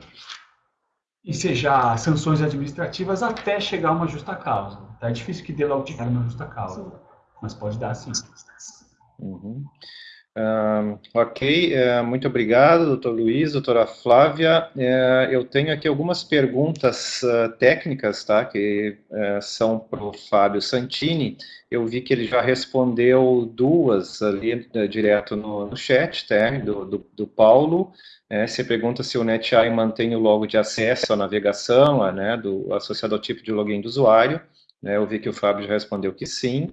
ensejar sanções administrativas até chegar a uma justa causa. Tá? É difícil que dê logo de cara uma justa causa, sim. mas pode dar sim. Uhum. Uh, ok, uh, muito obrigado, doutor Luiz, doutora Flávia. Uh, eu tenho aqui algumas perguntas ah, técnicas, tá, que são para o Fábio Santini. Eu vi que ele já respondeu duas ali direto no, no chat, tá, do, do, do Paulo. É, você pergunta se o NetEye mantém o logo de acesso à navegação, né, do, associado ao tipo de login do usuário. Né, eu vi que o Fábio já respondeu que sim.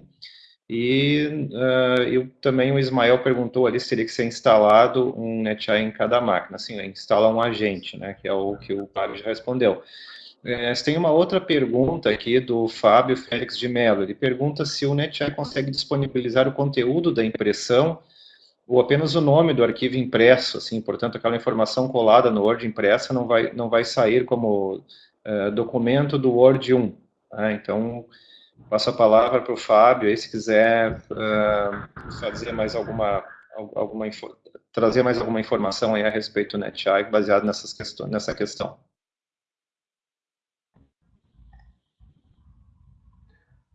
E uh, eu, também o Ismael perguntou ali se teria que ser instalado um NetEye em cada máquina. Assim, instala um agente, né, que é o que o Fábio já respondeu. É, tem uma outra pergunta aqui do Fábio Félix de Mello. Ele pergunta se o NetEye consegue disponibilizar o conteúdo da impressão ou apenas o nome do arquivo impresso, assim, portanto, aquela informação colada no Word impressa não vai, não vai sair como uh, documento do Word 1. Né? Então, Passo a palavra para o Fábio, aí se quiser uh, fazer mais alguma, alguma trazer mais alguma informação aí a respeito do NetEye, baseado nessas questões, nessa questão.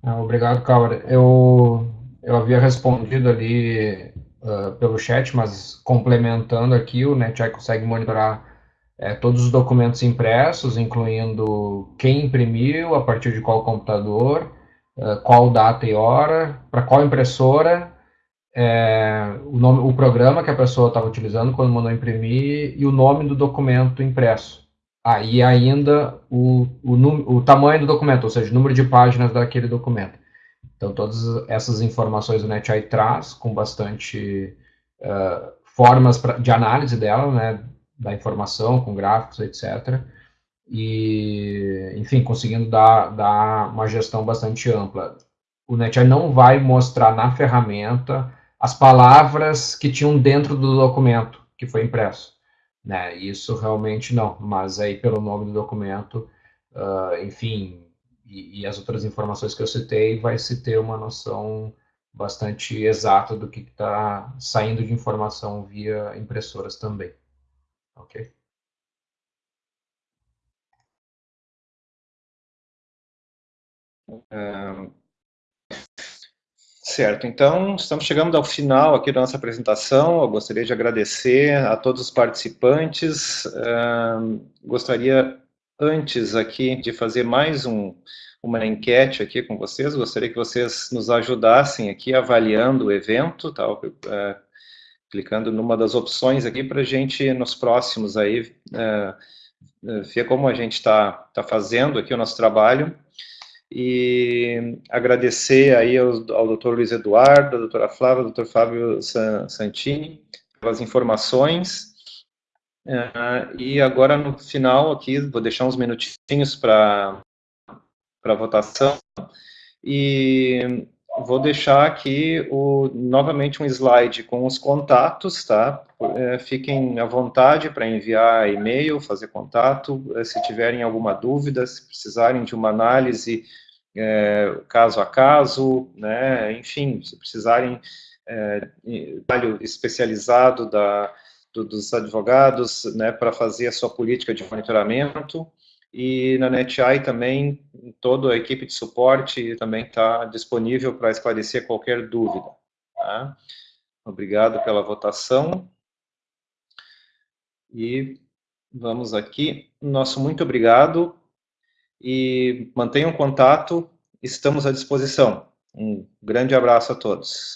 Ah, obrigado, Caura. Eu, eu havia respondido ali uh, pelo chat, mas complementando aqui, o NetEye consegue monitorar é, todos os documentos impressos, incluindo quem imprimiu, a partir de qual computador, uh, qual data e hora, para qual impressora, é, o, nome, o programa que a pessoa estava utilizando quando mandou imprimir e o nome do documento impresso. Ah, ainda o, o, o tamanho do documento, ou seja, o número de páginas daquele documento. Então, todas essas informações o NetEye traz com bastante uh, formas pra, de análise dela, né, da informação, com gráficos, etc e, enfim, conseguindo dar, dar uma gestão bastante ampla. O NetEye não vai mostrar na ferramenta as palavras que tinham dentro do documento que foi impresso. Né? Isso realmente não, mas aí pelo nome do documento, uh, enfim, e, e, as outras informações que eu citei, vai se ter uma noção bastante exata do que está saindo de informação via impressoras também. Ok? Certo, então estamos chegando ao final aqui da nossa apresentação. Eu gostaria de agradecer a todos os participantes. gostaria antes aqui de fazer mais um, uma enquete aqui com vocês. Gostaria que vocês nos ajudassem aqui avaliando o evento, tá? Uh, clicando numa das opções aqui para a gente nos próximos aí uh, ver como a gente está tá fazendo aqui o nosso trabalho e agradecer aí ao, ao Dr. Luiz Eduardo, à doutora Flávia, ao Dr. Fábio Santini, pelas informações. Uh, e agora, no final aqui, vou deixar uns minutinhos para a votação. E vou deixar aqui o, novamente um slide com os contatos, tá? É, fiquem à vontade para enviar e-mail, fazer contato, é, se tiverem alguma dúvida, se precisarem de uma análise é, caso a caso, né? Enfim, se precisarem é, trabalho especializado da, do, dos advogados, né, para fazer a sua política de monitoramento, e na NetEye também, toda a equipe de suporte também está disponível para esclarecer qualquer dúvida. Tá? Obrigado pela votação. E vamos aqui. Nosso muito obrigado e mantenham contato, estamos à disposição. Um grande abraço a todos.